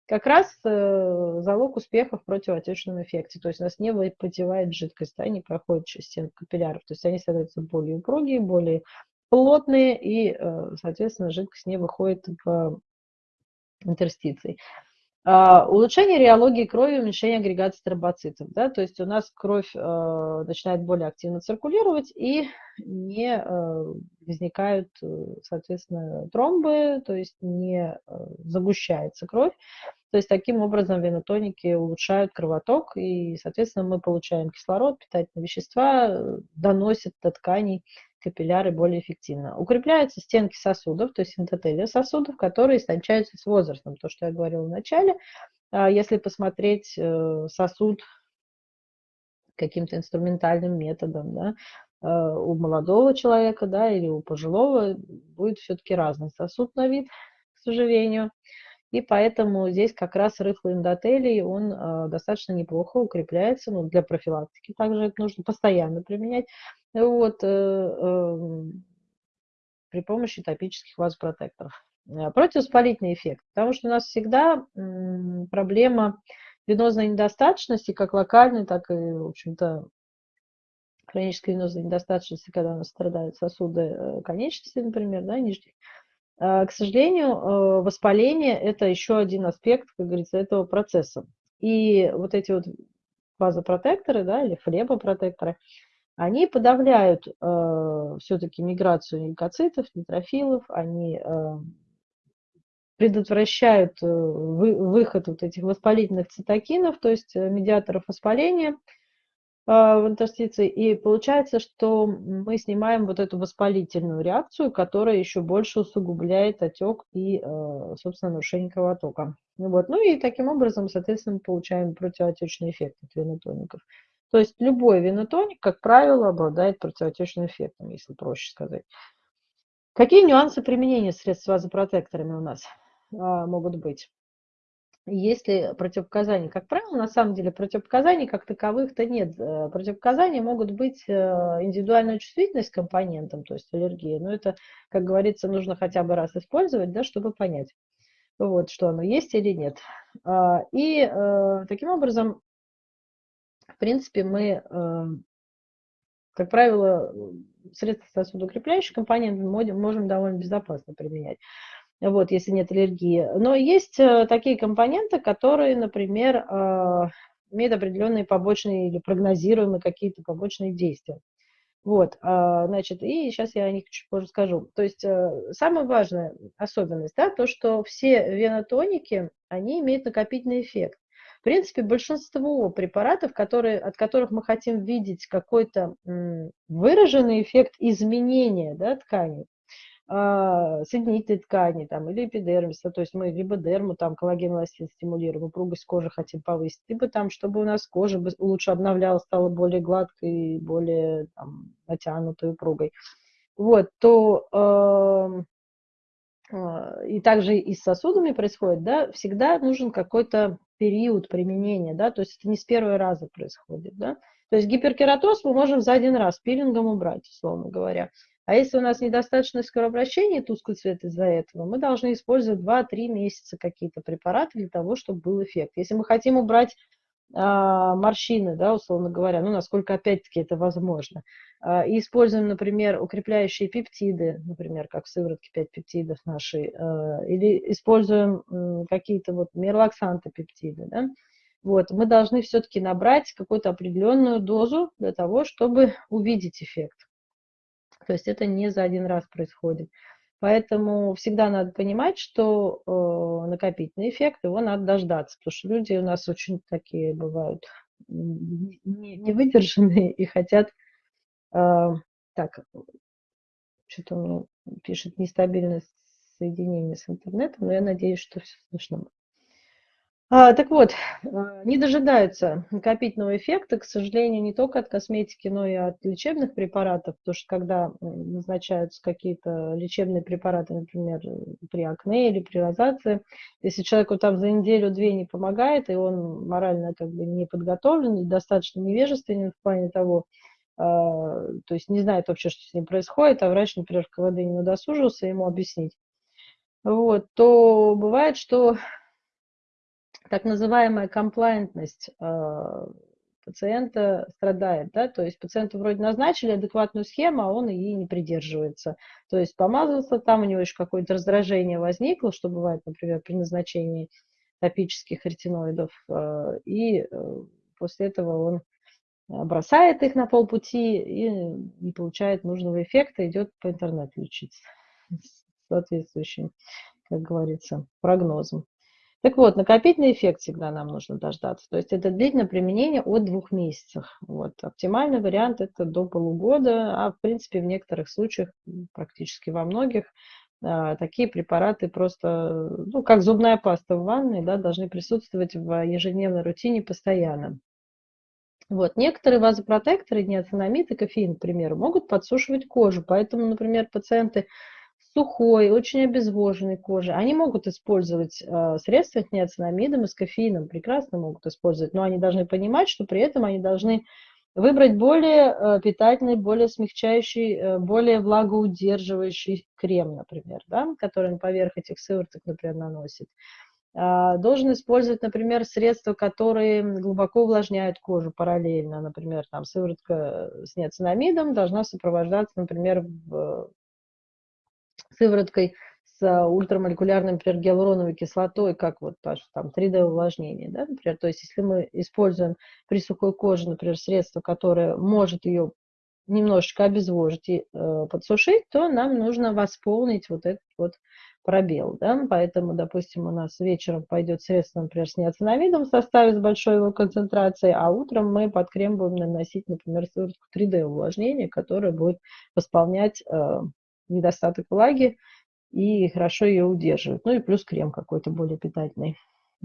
как раз э, залог успеха в противоотечном эффекте. То есть у нас не выпотевает жидкость, да, не проходит через стенку капилляров. То есть они становятся более упругие, более плотные, и, э, соответственно, жидкость не выходит в интерстиции. А, улучшение реологии крови, уменьшение агрегации тромбоцитов. Да? То есть у нас кровь э, начинает более активно циркулировать и не э, возникают, э, соответственно, тромбы, то есть не загущается кровь. То есть таким образом венотоники улучшают кровоток, и, соответственно, мы получаем кислород, питательные вещества, э, доносят до тканей капилляры более эффективно. Укрепляются стенки сосудов, то есть эндотелия сосудов, которые истончаются с возрастом. То, что я говорила в начале. А если посмотреть э, сосуд каким-то инструментальным методом, да, э, у молодого человека, да, или у пожилого будет все-таки разный сосуд на вид, к сожалению. И поэтому здесь как раз рыхлый эндотелий, он э, достаточно неплохо укрепляется. Ну, для профилактики также это нужно постоянно применять. Вот, э, э, при помощи топических вазопротекторов. Э, противоспалительный эффект, потому что у нас всегда проблема венозной недостаточности, как локальной, так и, в общем-то, хронической венозной недостаточности, когда у нас страдают сосуды э, конечности, например, да, нижних, а, к сожалению, э, воспаление – это еще один аспект, как говорится, этого процесса. И вот эти вот вазопротекторы, да, или флебопротекторы, они подавляют э, все-таки миграцию лейкоцитов, нейтрофилов, они э, предотвращают э, вы, выход вот этих воспалительных цитокинов, то есть э, медиаторов воспаления – в интерстиции. И получается, что мы снимаем вот эту воспалительную реакцию, которая еще больше усугубляет отек и, э, собственно, нарушение кровотока. Вот. Ну и таким образом, соответственно, получаем противоотечный эффект от венотоников. То есть любой венотоник, как правило, обладает противоотечным эффектом, если проще сказать. Какие нюансы применения средств с вазопротекторами у нас а, могут быть? Есть ли противопоказания? Как правило, на самом деле противопоказаний как таковых-то нет. Э, противопоказания могут быть э, индивидуальная чувствительность к компонентам, то есть аллергия. Но это, как говорится, нужно хотя бы раз использовать, да, чтобы понять, вот, что оно есть или нет. А, и э, таким образом, в принципе, мы, как правило, средства сосудоукрепляющие компоненты можем довольно безопасно применять вот, если нет аллергии. Но есть э, такие компоненты, которые, например, э, имеют определенные побочные или прогнозируемые какие-то побочные действия. Вот, а, значит, и сейчас я о них чуть позже скажу. То есть э, самая важная особенность, да, то, что все венотоники, они имеют накопительный эффект. В принципе, большинство препаратов, которые, от которых мы хотим видеть какой-то выраженный эффект изменения да, ткани, а, соединительной ткани там, или эпидермиса, то есть мы либо дерму, там, коллаген, эластин стимулируем, упругость кожи хотим повысить, либо там, чтобы у нас кожа лучше обновлялась, стала более гладкой, более там, натянутой, упругой. Вот, то э, и также и с сосудами происходит, да, всегда нужен какой-то период применения, да, то есть это не с первого раза происходит, да. То есть гиперкератоз мы можем за один раз пилингом убрать, условно говоря. А если у нас недостаточное скорообращение, тусклый цвет из-за этого, мы должны использовать 2-3 месяца какие-то препараты для того, чтобы был эффект. Если мы хотим убрать а, морщины, да, условно говоря, ну, насколько опять-таки это возможно. А, и используем, например, укрепляющие пептиды, например, как в сыворотке 5 пептидов нашей, а, или используем какие-то вот мирлаксанты пептиды, да, вот, мы должны все-таки набрать какую-то определенную дозу для того, чтобы увидеть эффект. То есть это не за один раз происходит. Поэтому всегда надо понимать, что э, накопительный эффект, его надо дождаться, потому что люди у нас очень такие бывают невыдержанные и хотят... Э, так, что-то меня пишет нестабильность соединения с интернетом, но я надеюсь, что все слышно. А, так вот, а, не дожидаются накопительного эффекта, к сожалению, не только от косметики, но и от лечебных препаратов, потому что когда назначаются какие-то лечебные препараты, например, при акне или при розации, если человеку там за неделю-две не помогает, и он морально как бы не подготовлен, достаточно невежественен в плане того, а, то есть не знает вообще, что с ним происходит, а врач, например, в КВД не удосужился ему объяснить, вот, то бывает, что так называемая комплайентность э, пациента страдает, да, то есть пациенту вроде назначили адекватную схему, а он ей не придерживается. То есть помазался там, у него еще какое-то раздражение возникло, что бывает, например, при назначении топических ретиноидов, э, и э, после этого он бросает их на полпути и не получает нужного эффекта, идет по интернету лечиться соответствующим, как говорится, прогнозом. Так вот, накопительный эффект всегда нам нужно дождаться. То есть это длительное применение от двух месяцев. Вот. Оптимальный вариант это до полугода, а в принципе в некоторых случаях, практически во многих, а, такие препараты просто, ну, как зубная паста в ванной, да, должны присутствовать в ежедневной рутине постоянно. Вот. Некоторые вазопротекторы, неоцинамид и кофеин, к примеру, могут подсушивать кожу. Поэтому, например, пациенты сухой, очень обезвоженной кожи, они могут использовать э, средства с неоцинамидом и с кофеином, прекрасно могут использовать, но они должны понимать, что при этом они должны выбрать более э, питательный, более смягчающий, э, более влагоудерживающий крем, например, да, который он поверх этих сывороток, например, наносит. Э, должен использовать, например, средства, которые глубоко увлажняют кожу параллельно. Например, там сыворотка с неоцинамидом должна сопровождаться, например, в сывороткой с а, ультрамолекулярной, например, гиалуроновой кислотой, как вот там 3D увлажнение, да, например, то есть если мы используем при сухой коже, например, средство, которое может ее немножечко обезвожить и э, подсушить, то нам нужно восполнить вот этот вот пробел, да, поэтому, допустим, у нас вечером пойдет средство, например, с неоцинамидом в составе с большой его концентрацией, а утром мы под крем будем наносить, например, сыворотку 3D увлажнения, которая будет восполнять э, недостаток влаги и хорошо ее удерживает. Ну и плюс крем какой-то более питательный.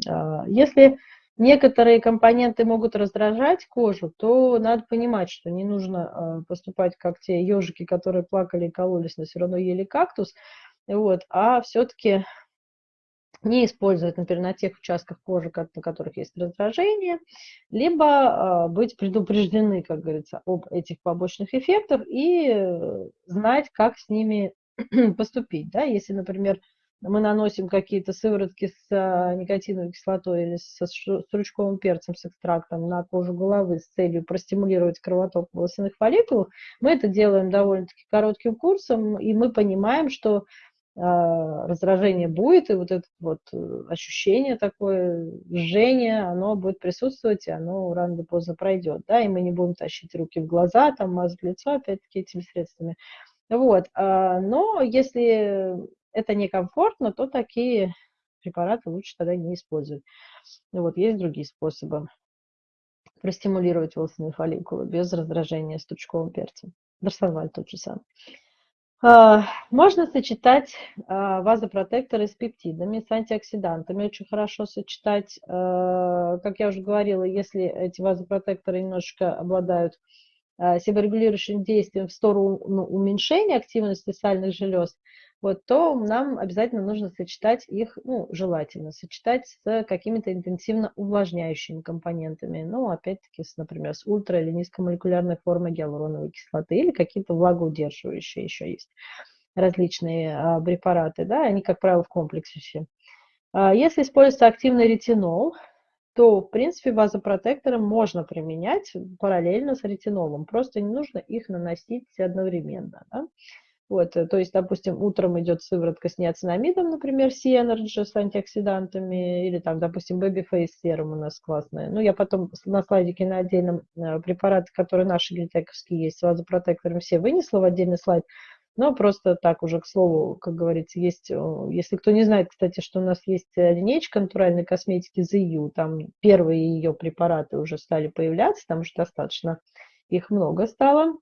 А, если некоторые компоненты могут раздражать кожу, то надо понимать, что не нужно а, поступать как те ежики, которые плакали и кололись, но все равно ели кактус, вот, а все-таки не использовать, например, на тех участках кожи, на которых есть раздражение, либо э, быть предупреждены, как говорится, об этих побочных эффектах и э, знать, как с ними поступить. Да? Если, например, мы наносим какие-то сыворотки с э, никотиновой кислотой или со стручковым перцем с экстрактом на кожу головы с целью простимулировать кровоток волосяных фолликулов, мы это делаем довольно-таки коротким курсом, и мы понимаем, что а, раздражение будет, и вот это вот э, ощущение такое, жжение, оно будет присутствовать, и оно рано или поздно пройдет, да, и мы не будем тащить руки в глаза, там, мазать лицо, опять-таки, этими средствами. Вот, а, но если это некомфортно, то такие препараты лучше тогда не использовать. Вот, есть другие способы простимулировать волосяные фолликулы без раздражения стручковым перцем. Дарсонваль тот же самый. А, можно сочетать а, вазопротекторы с пептидами, с антиоксидантами. Очень хорошо сочетать. А, как я уже говорила, если эти вазопротекторы немножечко обладают себорегулирующим действием в сторону ну, уменьшения активности сальных желез, вот, то нам обязательно нужно сочетать их, ну, желательно сочетать с какими-то интенсивно увлажняющими компонентами. Ну, опять-таки, с, например, с ультра- или низкомолекулярной формой гиалуроновой кислоты или какие-то влагоудерживающие еще есть различные а, препараты, да, они, как правило, в комплексе все. А, если используется активный ретинол, то, в принципе, вазопротекторы можно применять параллельно с ретинолом, просто не нужно их наносить одновременно. Да? Вот, э, то есть, допустим, утром идет сыворотка с неоцинамидом, например, C-Energy с антиоксидантами, или там, допустим, Babyface серум у нас классная. Ну, я потом на слайдике на отдельном э, препараты, которые наши гельтековские есть, с вазопротектором, все вынесла в отдельный слайд. Но просто так уже, к слову, как говорится, есть, если кто не знает, кстати, что у нас есть линейка натуральной косметики ZU, там первые ее препараты уже стали появляться, там уже достаточно их много стало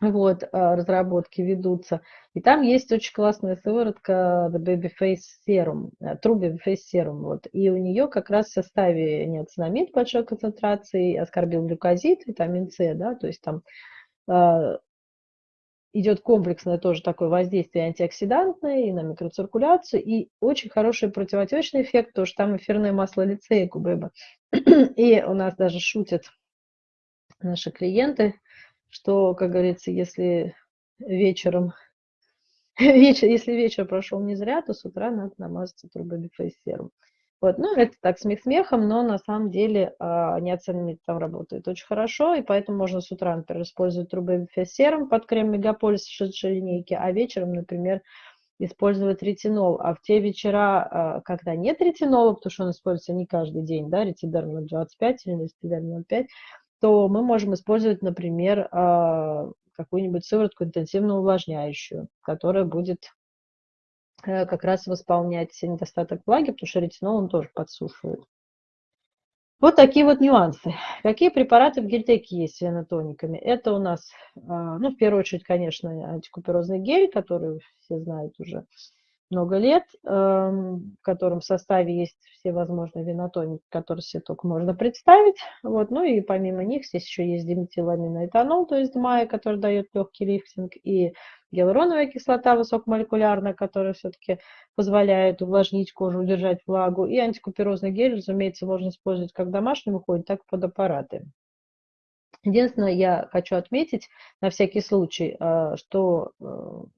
вот, а, разработки ведутся. И там есть очень классная сыворотка The Babyface Serum, э, True Babyface Serum. Вот. И у нее как раз в составе неоцинамид большой концентрации, аскорбилглюкозид, витамин С, да, то есть там э, идет комплексное тоже такое воздействие антиоксидантное и на микроциркуляцию, и очень хороший противотечный эффект, потому что там эфирное масло лицея бэба. И у нас даже шутят наши клиенты, что, как говорится, если вечером, вечер, если вечер прошел не зря, то с утра надо намазаться турбобифейсером. Вот, ну, это так смех смехом, но на самом деле а, неоцененный там работает очень хорошо, и поэтому можно с утра, например, использовать трубоэфесером под крем Мегаполис шедшей линейки, а вечером, например, использовать ретинол. А в те вечера, а, когда нет ретинола, потому что он используется не каждый день, да, ретидерм 25 или ретидерм 05, то мы можем использовать, например, а, какую-нибудь сыворотку интенсивно увлажняющую, которая будет как раз восполнять недостаток влаги, потому что ретинол он тоже подсушивает. Вот такие вот нюансы. Какие препараты в гельтеке есть с венотониками? Это у нас, а, ну, в первую очередь, конечно, антикуперозный гель, который все знают уже много лет, эм, в котором составе есть все возможные винотоники, которые себе только можно представить. Вот. Ну и помимо них здесь еще есть диметиламиноэтанол, то есть ДМАЯ, который дает легкий лифтинг, и гиалуроновая кислота высокомолекулярная, которая все-таки позволяет увлажнить кожу, удержать влагу, и антикуперозный гель, разумеется, можно использовать как в домашнем уходе, так и под аппараты. Единственное, я хочу отметить на всякий случай, а, что э,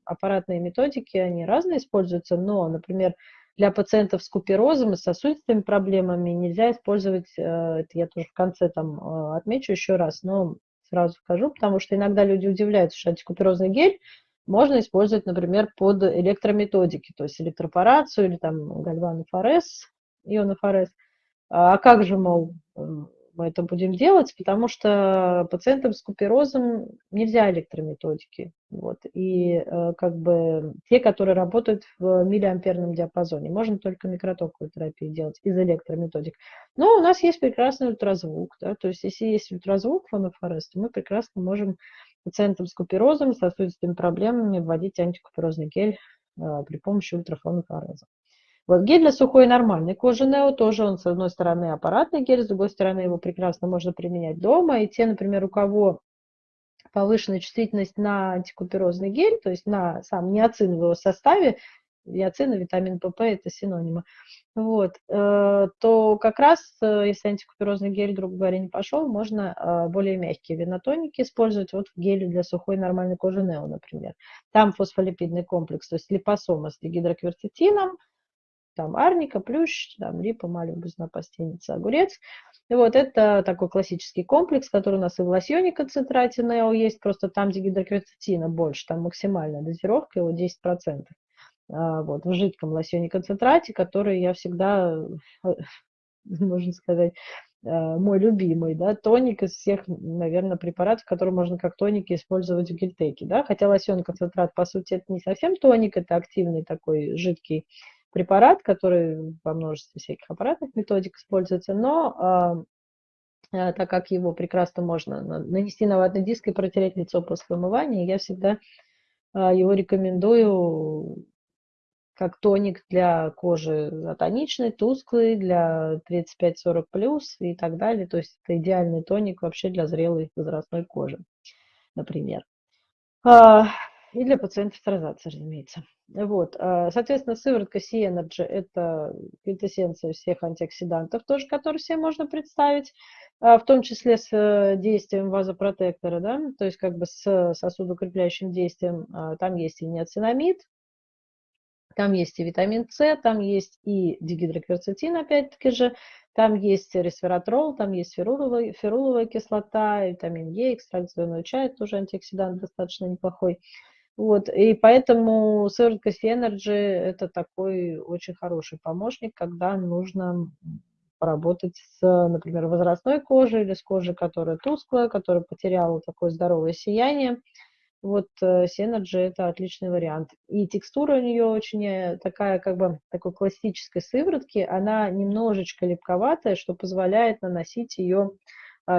аппаратные методики, они разные используются, но, например, для пациентов с куперозом и сосудистыми проблемами нельзя использовать, э, это я тоже в конце там э, отмечу еще раз, но сразу скажу, потому что иногда люди удивляются, что антикуперозный гель можно использовать, например, под электрометодики, то есть электропорацию или там гальванофорез, ионофорез. А как же, мол, мы это будем делать, потому что пациентам с куперозом нельзя электрометодики. Вот. И э, как бы те, которые работают в миллиамперном диапазоне, можно только микротоковую терапию делать из электрометодик. Но у нас есть прекрасный ультразвук. Да? То есть если есть ультразвук фонофорез, то мы прекрасно можем пациентам с куперозом, сосудистыми проблемами вводить антикуперозный гель э, при помощи ультрафонофореза. Вот гель для сухой и нормальной кожи Нео тоже он, с одной стороны, аппаратный гель, с другой стороны, его прекрасно можно применять дома. И те, например, у кого повышенная чувствительность на антикуперозный гель, то есть на сам неоцин в его составе, неоцин и витамин ПП – это синонимы, вот, э, то как раз, э, если антикуперозный гель, грубо говоря, не пошел, можно э, более мягкие винотоники использовать вот в геле для сухой нормальной кожи Нео, например. Там фосфолипидный комплекс, то есть липосома с гидроквертитином, там арника, плющ, там липа, малюбузна, пастеница, огурец. И вот это такой классический комплекс, который у нас и в лосьоне концентрате Нео есть, просто там, где гидрокверцетина больше, там максимальная дозировка его 10%. А, вот, в жидком лосьоне концентрате, который я всегда, можно сказать, а, мой любимый, да, тоник из всех, наверное, препаратов, которые можно как тоники использовать в гельтеке, да, хотя лосьон концентрат, по сути, это не совсем тоник, это активный такой жидкий препарат, который во множестве всяких аппаратных методик используется, но а, а, так как его прекрасно можно нанести на ватный диск и протереть лицо после умывания, я всегда а, его рекомендую как тоник для кожи атоничной, тусклый, для 35-40 плюс и так далее. То есть это идеальный тоник вообще для зрелой возрастной кожи, например. А, и для пациентов с разумеется. Вот. А, соответственно, сыворотка C-Energy – это квинтэссенция всех антиоксидантов, тоже, которые себе можно представить, в том числе с э, действием вазопротектора, да, то есть как бы с сосудокрепляющим действием. Там есть и неоцинамид, там есть и витамин С, там есть и дигидрокверцетин, опять-таки же, там есть ресвератрол, там есть феруловая, феруловая кислота, витамин Е, экстракт зеленого чая, тоже антиоксидант достаточно неплохой. Вот, и поэтому сыворотка Energy – это такой очень хороший помощник, когда нужно поработать с, например, возрастной кожей или с кожей, которая тусклая, которая потеряла такое здоровое сияние вот Synergy э, это отличный вариант. И текстура у нее очень э, такая, как бы, такой классической сыворотки, она немножечко липковатая, что позволяет наносить ее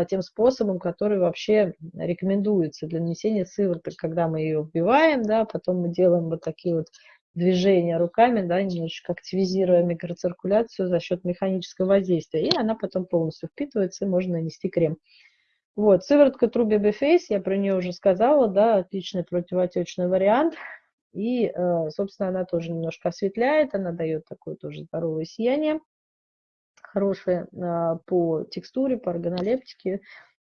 тем способом, который вообще рекомендуется для нанесения сывороток, когда мы ее вбиваем, да, потом мы делаем вот такие вот движения руками, да, немножечко активизируя микроциркуляцию за счет механического воздействия, и она потом полностью впитывается, и можно нанести крем. Вот, сыворотка True Baby Face, я про нее уже сказала, да, отличный противоотечный вариант. И, э, собственно, она тоже немножко осветляет, она дает такое тоже здоровое сияние, хорошее а, по текстуре, по органолептике,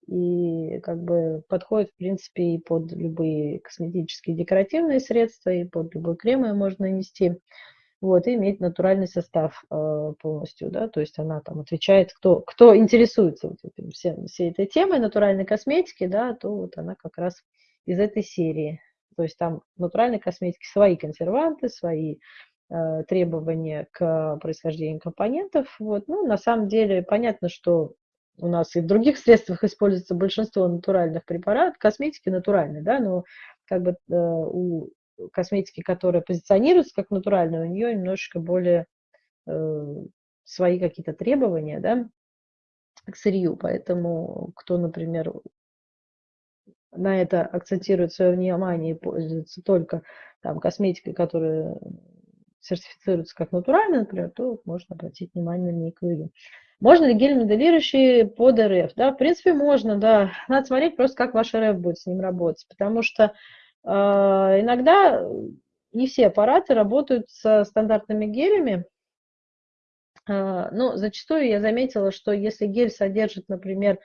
и как бы подходит, в принципе, и под любые косметические декоративные средства, и под любой крем ее можно нанести. Вот, и иметь натуральный состав э, полностью, да, то есть она там отвечает, кто, кто интересуется вот этим, все, всей этой темой натуральной косметики, да, то вот она как раз из этой серии. То есть там в натуральной косметике свои консерванты, свои требования к происхождению компонентов. Вот. Ну, на самом деле понятно, что у нас и в других средствах используется большинство натуральных препаратов, косметики натуральной, да, но как бы э, у косметики, которая позиционируется как натуральная, у нее немножечко более э, свои какие-то требования, да, к сырью. Поэтому кто, например, на это акцентирует свое внимание и пользуется только там, косметикой, которая сертифицируется как натуральная, например, то можно обратить внимание на линейку Можно ли гель моделирующий под РФ? Да, в принципе, можно, да. Надо смотреть просто, как ваш РФ будет с ним работать, потому что а, иногда не все аппараты работают со стандартными гелями, а, но зачастую я заметила, что если гель содержит, например,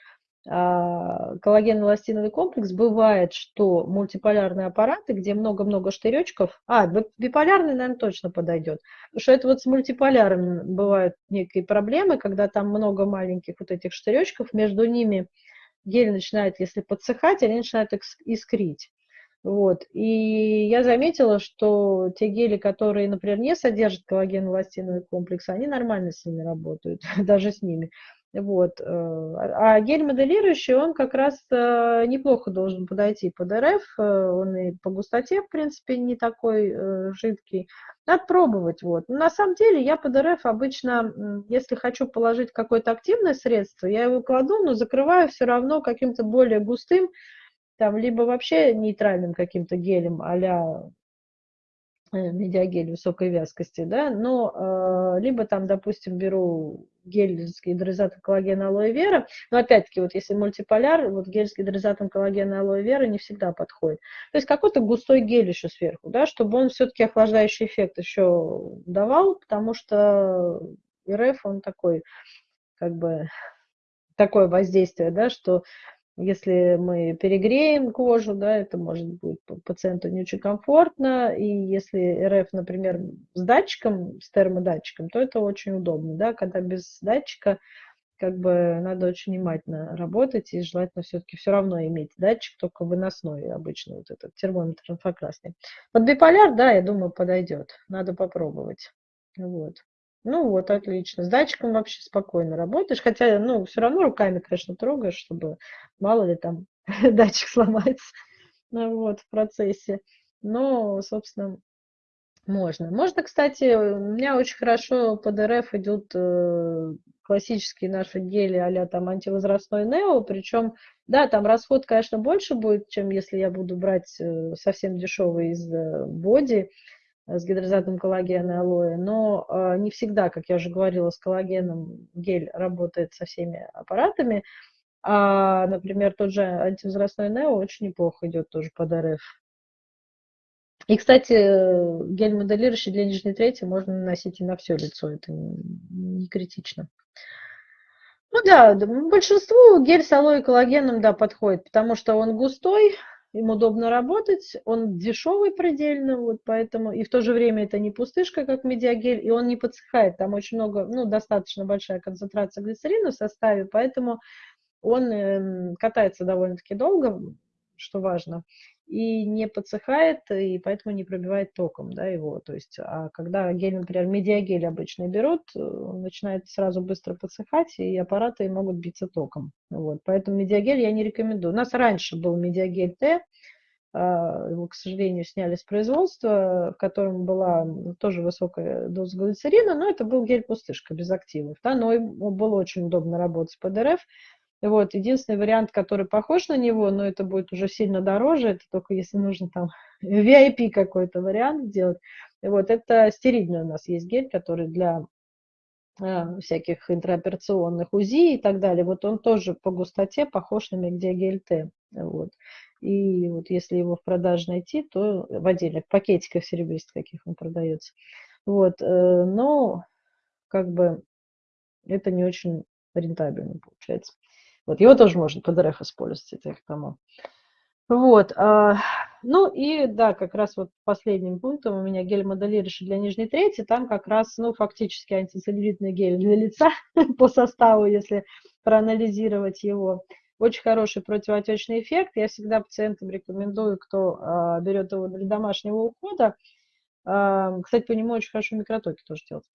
коллаген-эластиновый комплекс, бывает, что мультиполярные аппараты, где много-много штыречков, а, биполярный, наверное, точно подойдет, что это вот с мультиполярным бывают некие проблемы, когда там много маленьких вот этих штыречков, между ними гель начинает, если подсыхать, они начинают искрить. Вот. И я заметила, что те гели, которые, например, не содержат коллаген-эластиновый комплекс, они нормально с ними работают, даже с ними. Вот. Э, а гель моделирующий, он как раз э, неплохо должен подойти под РФ, э, он и по густоте, в принципе, не такой жидкий. Надо пробовать. Вот. Но на самом деле я под РФ обычно, если хочу положить какое-то активное средство, я его кладу, но закрываю все равно каким-то более густым, там либо вообще нейтральным каким-то гелем э, медиагель высокой вязкости, да, но э, либо там, допустим, беру гель с гидролизатом коллагена алоэ вера, но опять-таки, вот если мультиполяр, вот гель с гидролизатом коллагена алоэ вера не всегда подходит. То есть какой-то густой гель еще сверху, да, чтобы он все-таки охлаждающий эффект еще давал, потому что РФ, он такой, как бы, такое воздействие, да, что если мы перегреем кожу, да, это может быть пациенту не очень комфортно. И если РФ, например, с датчиком, с термодатчиком, то это очень удобно. Да, когда без датчика, как бы надо очень внимательно работать и желательно все-таки все равно иметь датчик, только выносной обычно, вот этот термометр инфракрасный. Под биполяр, да, я думаю, подойдет. Надо попробовать. Вот. Ну вот, отлично. С датчиком вообще спокойно работаешь, хотя, ну, все равно руками, конечно, трогаешь, чтобы мало ли там датчик сломается ну, вот, в процессе. Но, собственно, можно. Можно, кстати, у меня очень хорошо под РФ идут э, классические наши гели а там антивозрастной Нео, причем Да, там расход, конечно, больше будет, чем если я буду брать э, совсем дешевый из э, боди с гидрозатом коллагена и алоэ, но э, не всегда, как я уже говорила, с коллагеном гель работает со всеми аппаратами. А, например, тот же антивозрастной Нео очень неплохо идет тоже под РФ. И, кстати, гель-моделирующий для нижней трети можно наносить и на все лицо, это не критично. Ну да, большинству гель с алоэ и коллагеном, да, подходит, потому что он густой, им удобно работать, он дешевый предельно, вот поэтому, и в то же время это не пустышка, как медиагель, и он не подсыхает, там очень много, ну, достаточно большая концентрация глицерина в составе, поэтому он э, катается довольно-таки долго, что важно и не подсыхает, и поэтому не пробивает током да, его. То есть, а когда гель, например, медиагель обычно берут, э, он начинает сразу быстро подсыхать, и аппараты могут биться током. Вот. Поэтому медиагель я не рекомендую. У нас раньше был медиагель Т, а, его, к сожалению, сняли с производства, в котором была тоже высокая доза глицерина, но это был гель-пустышка без активов. Да, но было очень удобно работать с ПДРФ, вот, единственный вариант, который похож на него, но это будет уже сильно дороже, это только если нужно там VIP какой-то вариант сделать. Вот, это стерильный у нас есть гель, который для э, всяких интраоперационных УЗИ и так далее. Вот он тоже по густоте похож на Мегдиагель Т. Вот. И вот если его в продаже найти, то в отдельных пакетиках серебристых каких он продается. Вот, э, но как бы это не очень рентабельно получается. Вот его тоже можно под РФ использовать, это я к тому. Вот, а, ну и да, как раз вот последним пунктом у меня гель-моделирующий для нижней трети, там как раз, ну, фактически антицеллюлитный гель для лица по составу, если проанализировать его. Очень хороший противоотечный эффект. Я всегда пациентам рекомендую, кто а, берет его для домашнего ухода. А, кстати, по нему очень хорошо микротоки тоже делать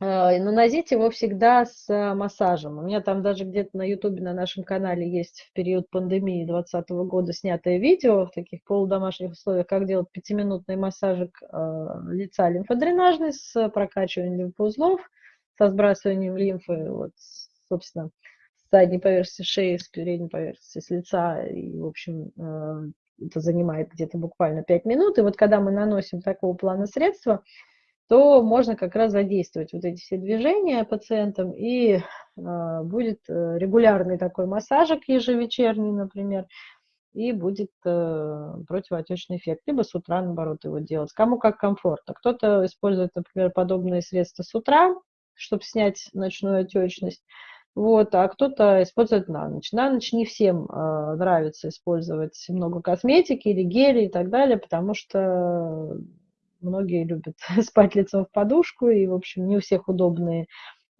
наносить его всегда с э, массажем. У меня там даже где-то на ютубе на нашем канале есть в период пандемии 2020 года снятое видео в таких полудомашних условиях, как делать пятиминутный массажик э, лица лимфодренажный с прокачиванием лимфоузлов, со сбрасыванием лимфы, вот, собственно, с задней поверхности шеи, с передней поверхности, с лица. И, в общем, это занимает где-то буквально 5 минут. И вот когда мы наносим такого плана средства, то можно как раз задействовать вот эти все движения пациентам, и э, будет э, регулярный такой массажик ежевечерний, например, и будет э, противоотечный эффект. Либо с утра, наоборот, его делать. Кому как комфортно. Кто-то использует, например, подобные средства с утра, чтобы снять ночную отечность, вот, а кто-то использует на ночь. На ночь не всем э, нравится использовать много косметики или гели и так далее, потому что многие любят спать лицом в подушку, и, в общем, не у всех удобные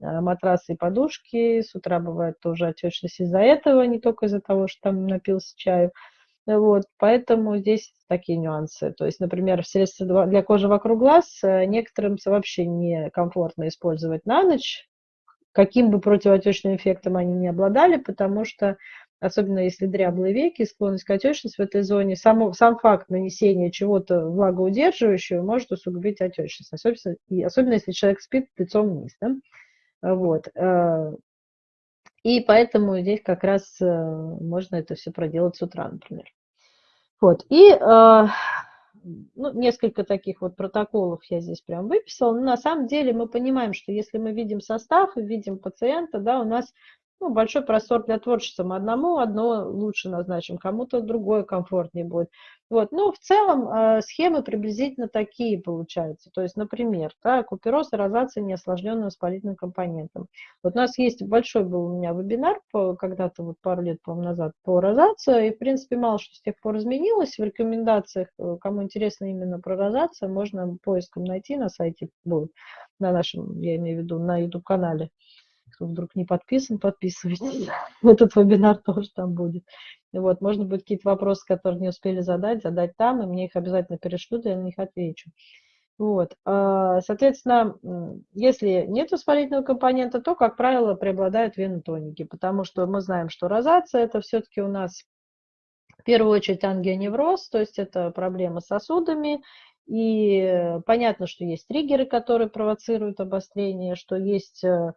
а, матрасы и подушки. С утра бывает тоже отечность из-за этого, не только из-за того, что там напился чаю. Вот, поэтому здесь такие нюансы. То есть, например, средства для кожи вокруг глаз э, некоторым вообще некомфортно использовать на ночь, каким бы противоотечным эффектом они не обладали, потому что особенно если дряблые веки, склонность к отечности в этой зоне, сам, сам факт нанесения чего-то влагоудерживающего может усугубить отечность, особенно, и, особенно если человек спит лицом вниз. Да? Вот. Э, и поэтому здесь как раз э, можно это все проделать с утра, например. Вот. И э, ну, несколько таких вот протоколов я здесь прям выписала. Но на самом деле мы понимаем, что если мы видим состав и видим пациента, да, у нас ну, большой простор для творчества. Мы одному одно лучше назначим, кому-то другое комфортнее будет. Вот. Но в целом э, схемы приблизительно такие получаются. То есть, например, да, купероз и розация неосложненным воспалительным компонентом. Вот у нас есть большой был у меня вебинар когда-то вот пару лет, по назад по розации, и, в принципе, мало что с тех пор изменилось. В рекомендациях, э, кому интересно именно про розацию, можно поиском найти на сайте на нашем, я имею в виду, на YouTube-канале. Кто вдруг не подписан, подписывайтесь. Этот вебинар тоже там будет. Вот, можно будет какие-то вопросы, которые не успели задать, задать там, и мне их обязательно перешлют, я на них отвечу. Вот. А, соответственно, если нет воспалительного компонента, то, как правило, преобладают венотоники, потому что мы знаем, что розация – это все-таки у нас в первую очередь ангионевроз, то есть это проблема с сосудами, и понятно, что есть триггеры, которые провоцируют обострение, что есть э, э,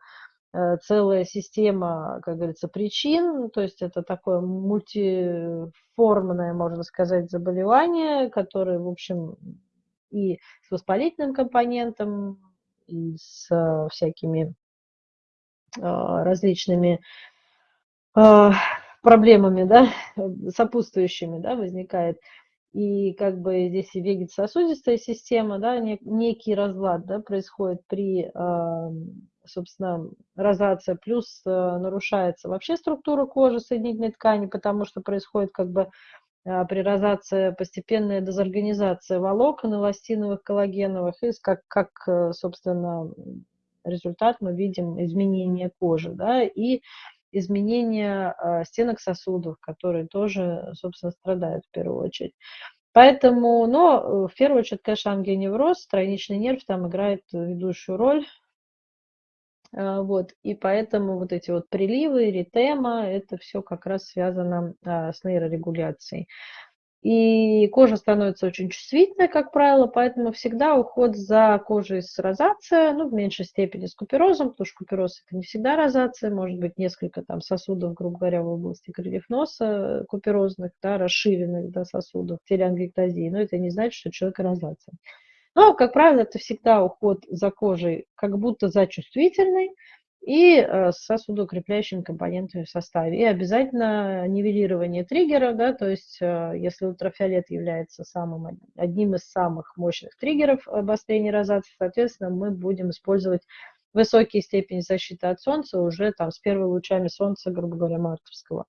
целая система, как говорится, причин, то есть это такое мультиформное, можно сказать, заболевание, которое, в общем, и с воспалительным компонентом, и с э, всякими различными проблемами, да, сопутствующими, да, возникает. И как бы здесь и вегетососудистая система, да, некий разлад, да, происходит при, собственно, розация, плюс э, нарушается вообще структура кожи, соединительной ткани, потому что происходит как бы а, при розации постепенная дезорганизация волокон эластиновых, коллагеновых, и как, как э, собственно, результат мы видим изменение кожи, да, и изменения а, стенок сосудов, которые тоже, собственно, страдают в первую очередь. Поэтому, но э, в первую очередь, конечно, ангионевроз, тройничный нерв там играет ведущую роль. А, вот, и поэтому вот эти вот приливы, ритема, это все как раз связано а, с нейрорегуляцией. И кожа становится очень чувствительной, как правило, поэтому всегда уход за кожей с розацией, ну, в меньшей степени с куперозом, потому что купероз это не всегда розация, может быть несколько там сосудов, грубо говоря, в области крыльев носа куперозных, да, расширенных да, сосудов, телеангиектазии, но это не значит, что человек розация. Но, как правило, это всегда уход за кожей, как будто за чувствительной, и э, с сосудоукрепляющими компонентами в составе. И обязательно нивелирование триггеров, да, то есть э, если ультрафиолет является самым, одним из самых мощных триггеров обострения розации, соответственно, мы будем использовать высокие степени защиты от солнца уже там с первыми лучами солнца, грубо говоря, мартовского.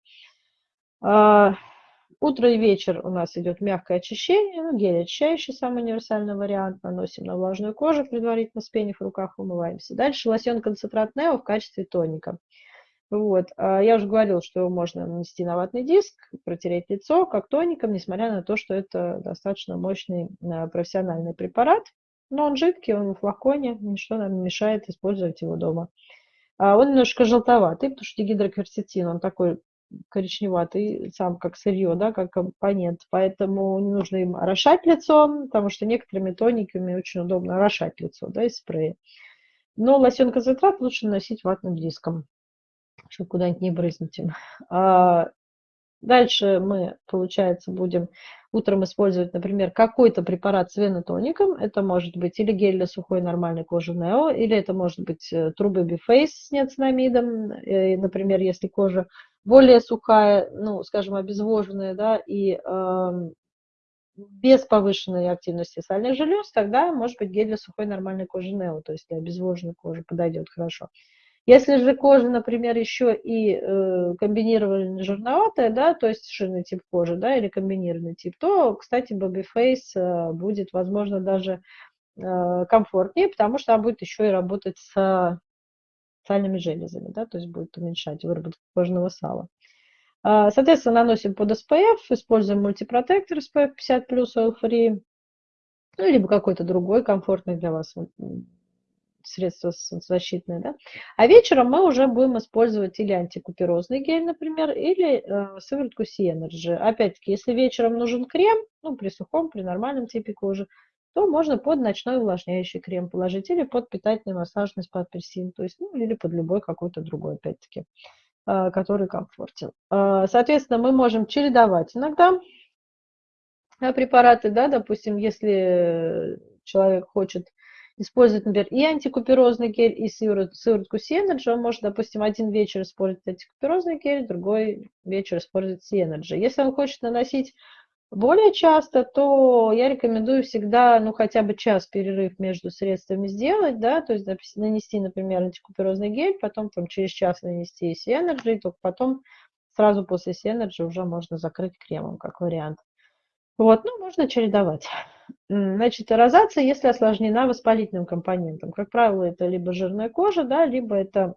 Утро и вечер у нас идет мягкое очищение, ну, гель очищающий, самый универсальный вариант, наносим на влажную кожу, предварительно спенив в руках, умываемся. Дальше лосьон-концентрат Нео в качестве тоника. Вот. А я уже говорила, что его можно нанести на ватный диск, протереть лицо как тоником, несмотря на то, что это достаточно мощный а, профессиональный препарат. Но он жидкий, он в флаконе, ничто нам не мешает использовать его дома. А он немножко желтоватый, потому что гидрокверцетин, он такой коричневатый сам как сырье, да, как компонент, поэтому не нужно им орошать лицо, потому что некоторыми тониками очень удобно орошать лицо, да, из спрея. Но лосьон концентрат лучше наносить ватным диском, чтобы куда-нибудь не брызнуть им. А дальше мы, получается, будем утром использовать, например, какой-то препарат с венотоником. Это может быть или гель для сухой нормальной кожи Нео, или это может быть э, Baby Face с неоцинамидом. Э, например, если кожа более сухая, ну, скажем, обезвоженная, да, и э, без повышенной активности сальных желез, тогда может быть гель для сухой нормальной кожи Нео, то есть для обезвоженной кожи подойдет хорошо. Если же кожа, например, еще и э, комбинированная жирноватая, да, то есть жирный тип кожи, да, или комбинированный тип, то, кстати, Babyface э, будет, возможно, даже э, комфортнее, потому что она будет еще и работать с сальными железами, да, то есть будет уменьшать выработку кожного сала. А, соответственно, наносим под SPF, используем мультипротектор SPF 50+, Oil Free, ну, либо какой-то другой комфортный для вас средство защитное. Да? А вечером мы уже будем использовать или антикуперозный гель, например, или э, сыворотку C-Energy. Опять-таки, если вечером нужен крем, ну, при сухом, при нормальном типе кожи, то можно под ночной увлажняющий крем положить или под питательный массажный спа апельсин, то есть, ну, или под любой какой-то другой, опять-таки, а, который комфортен. А, соответственно, мы можем чередовать иногда а, препараты, да, допустим, если человек хочет использовать, например, и антикуперозный гель, и сыворотку C-Energy, он может, допустим, один вечер использовать антикуперозный гель, другой вечер использовать C-Energy. Если он хочет наносить более часто, то я рекомендую всегда, ну, хотя бы час перерыв между средствами сделать, да, то есть нанести, например, антикуперозный гель, потом там через час нанести Synergy, и только потом сразу после Synergy уже можно закрыть кремом, как вариант. Вот, ну, можно чередовать. Значит, розация, если осложнена воспалительным компонентом. Как правило, это либо жирная кожа, да, либо это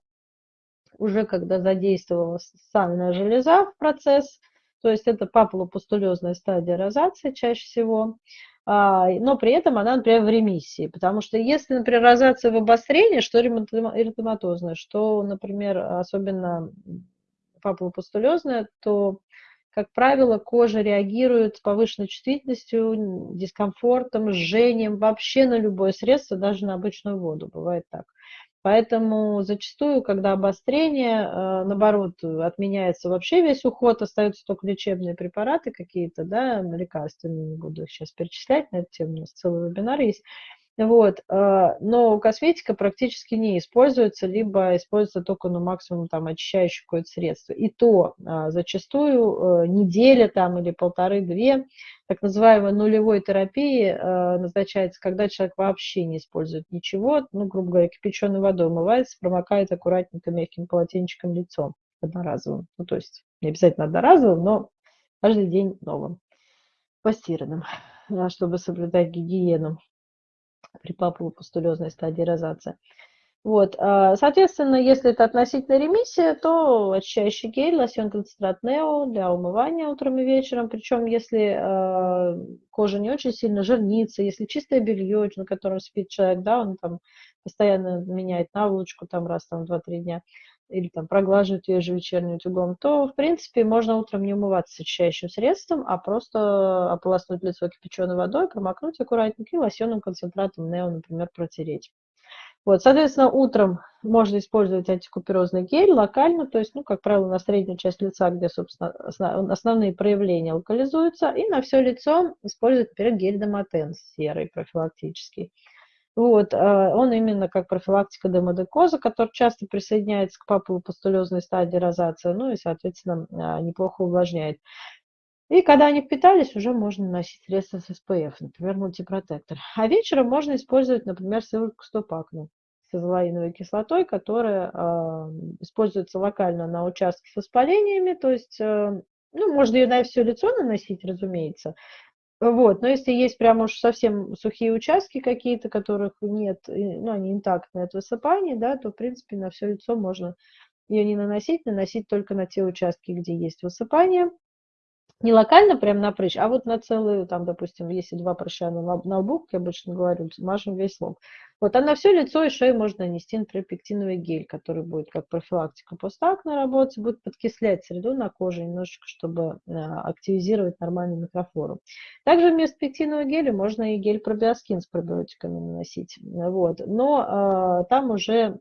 уже когда задействовала сальная железа в процесс – то есть это папулопустулезная стадия розации чаще всего, а, но при этом она, например, в ремиссии. Потому что если, например, розация в обострении, что эритематозная, что, например, особенно папулопустулезная, то, как правило, кожа реагирует с повышенной чувствительностью, дискомфортом, жжением вообще на любое средство, даже на обычную воду. Бывает так. Поэтому зачастую, когда обострение, э, наоборот, отменяется вообще весь уход, остаются только лечебные препараты какие-то, да, лекарственные, не буду их сейчас перечислять на эту тему, у нас целый вебинар есть. Вот, э, но косметика практически не используется, либо используется только, ну, максимум там очищающее какое-то средство. И то э, зачастую неделя там или полторы-две так называемой нулевой терапии э, назначается, когда человек вообще не использует ничего, ну, грубо говоря, кипяченой водой умывается, промокает аккуратненько мягким полотенчиком лицо одноразовым. Ну, то есть не обязательно одноразовым, но каждый день новым, постиранным, чтобы соблюдать гигиену при папулопустулезной стадии розации. Вот, а, соответственно, если это относительно ремиссия, то очищающий гель, лосьон концентрат Нео для умывания утром и вечером. Причем, если э, кожа не очень сильно жирнится, если чистое белье, на котором спит человек, да, он там постоянно меняет наволочку там раз там два-три дня, или там проглаживает ее же вечерним утюгом, то, в принципе, можно утром не умываться очищающим средством, а просто ополоснуть лицо кипяченой водой, промокнуть аккуратненько и лосьонным концентратом Нео, например, протереть. Вот, соответственно, утром можно использовать антикуперозный гель локально, то есть, ну, как правило, на среднюю часть лица, где, собственно, основные проявления локализуются, и на все лицо использовать, например, гель Домотен серый профилактический. Вот, а, он именно как профилактика демодекоза, который часто присоединяется к папулопустулезной стадии розации, ну и, соответственно, а, неплохо увлажняет. И когда они впитались, уже можно наносить средства с SPF, например, мультипротектор. А вечером можно использовать, например, сыворотку стопакну с азолаиновой кислотой, которая э, используется локально на участке с воспалениями, то есть, э, ну, можно ее на все лицо наносить, разумеется, вот, но если есть прям уж совсем сухие участки какие-то, которых нет, ну, они интактные от высыпания, да, то, в принципе, на все лицо можно ее не наносить, наносить только на те участки, где есть высыпание, не локально прям на прыщ, а вот на целую, там, допустим, если два прыща на, на лбу, я обычно говорю, мажем весь лоб. Вот, а на все лицо и шею можно нанести, например, пектиновый гель, который будет как профилактика постакна работать, будет подкислять среду на коже немножечко, чтобы э, активизировать нормальную микрофлору. Также вместо пектинового геля можно и гель пробиоскин с пробиотиками наносить. Вот. Но э, там уже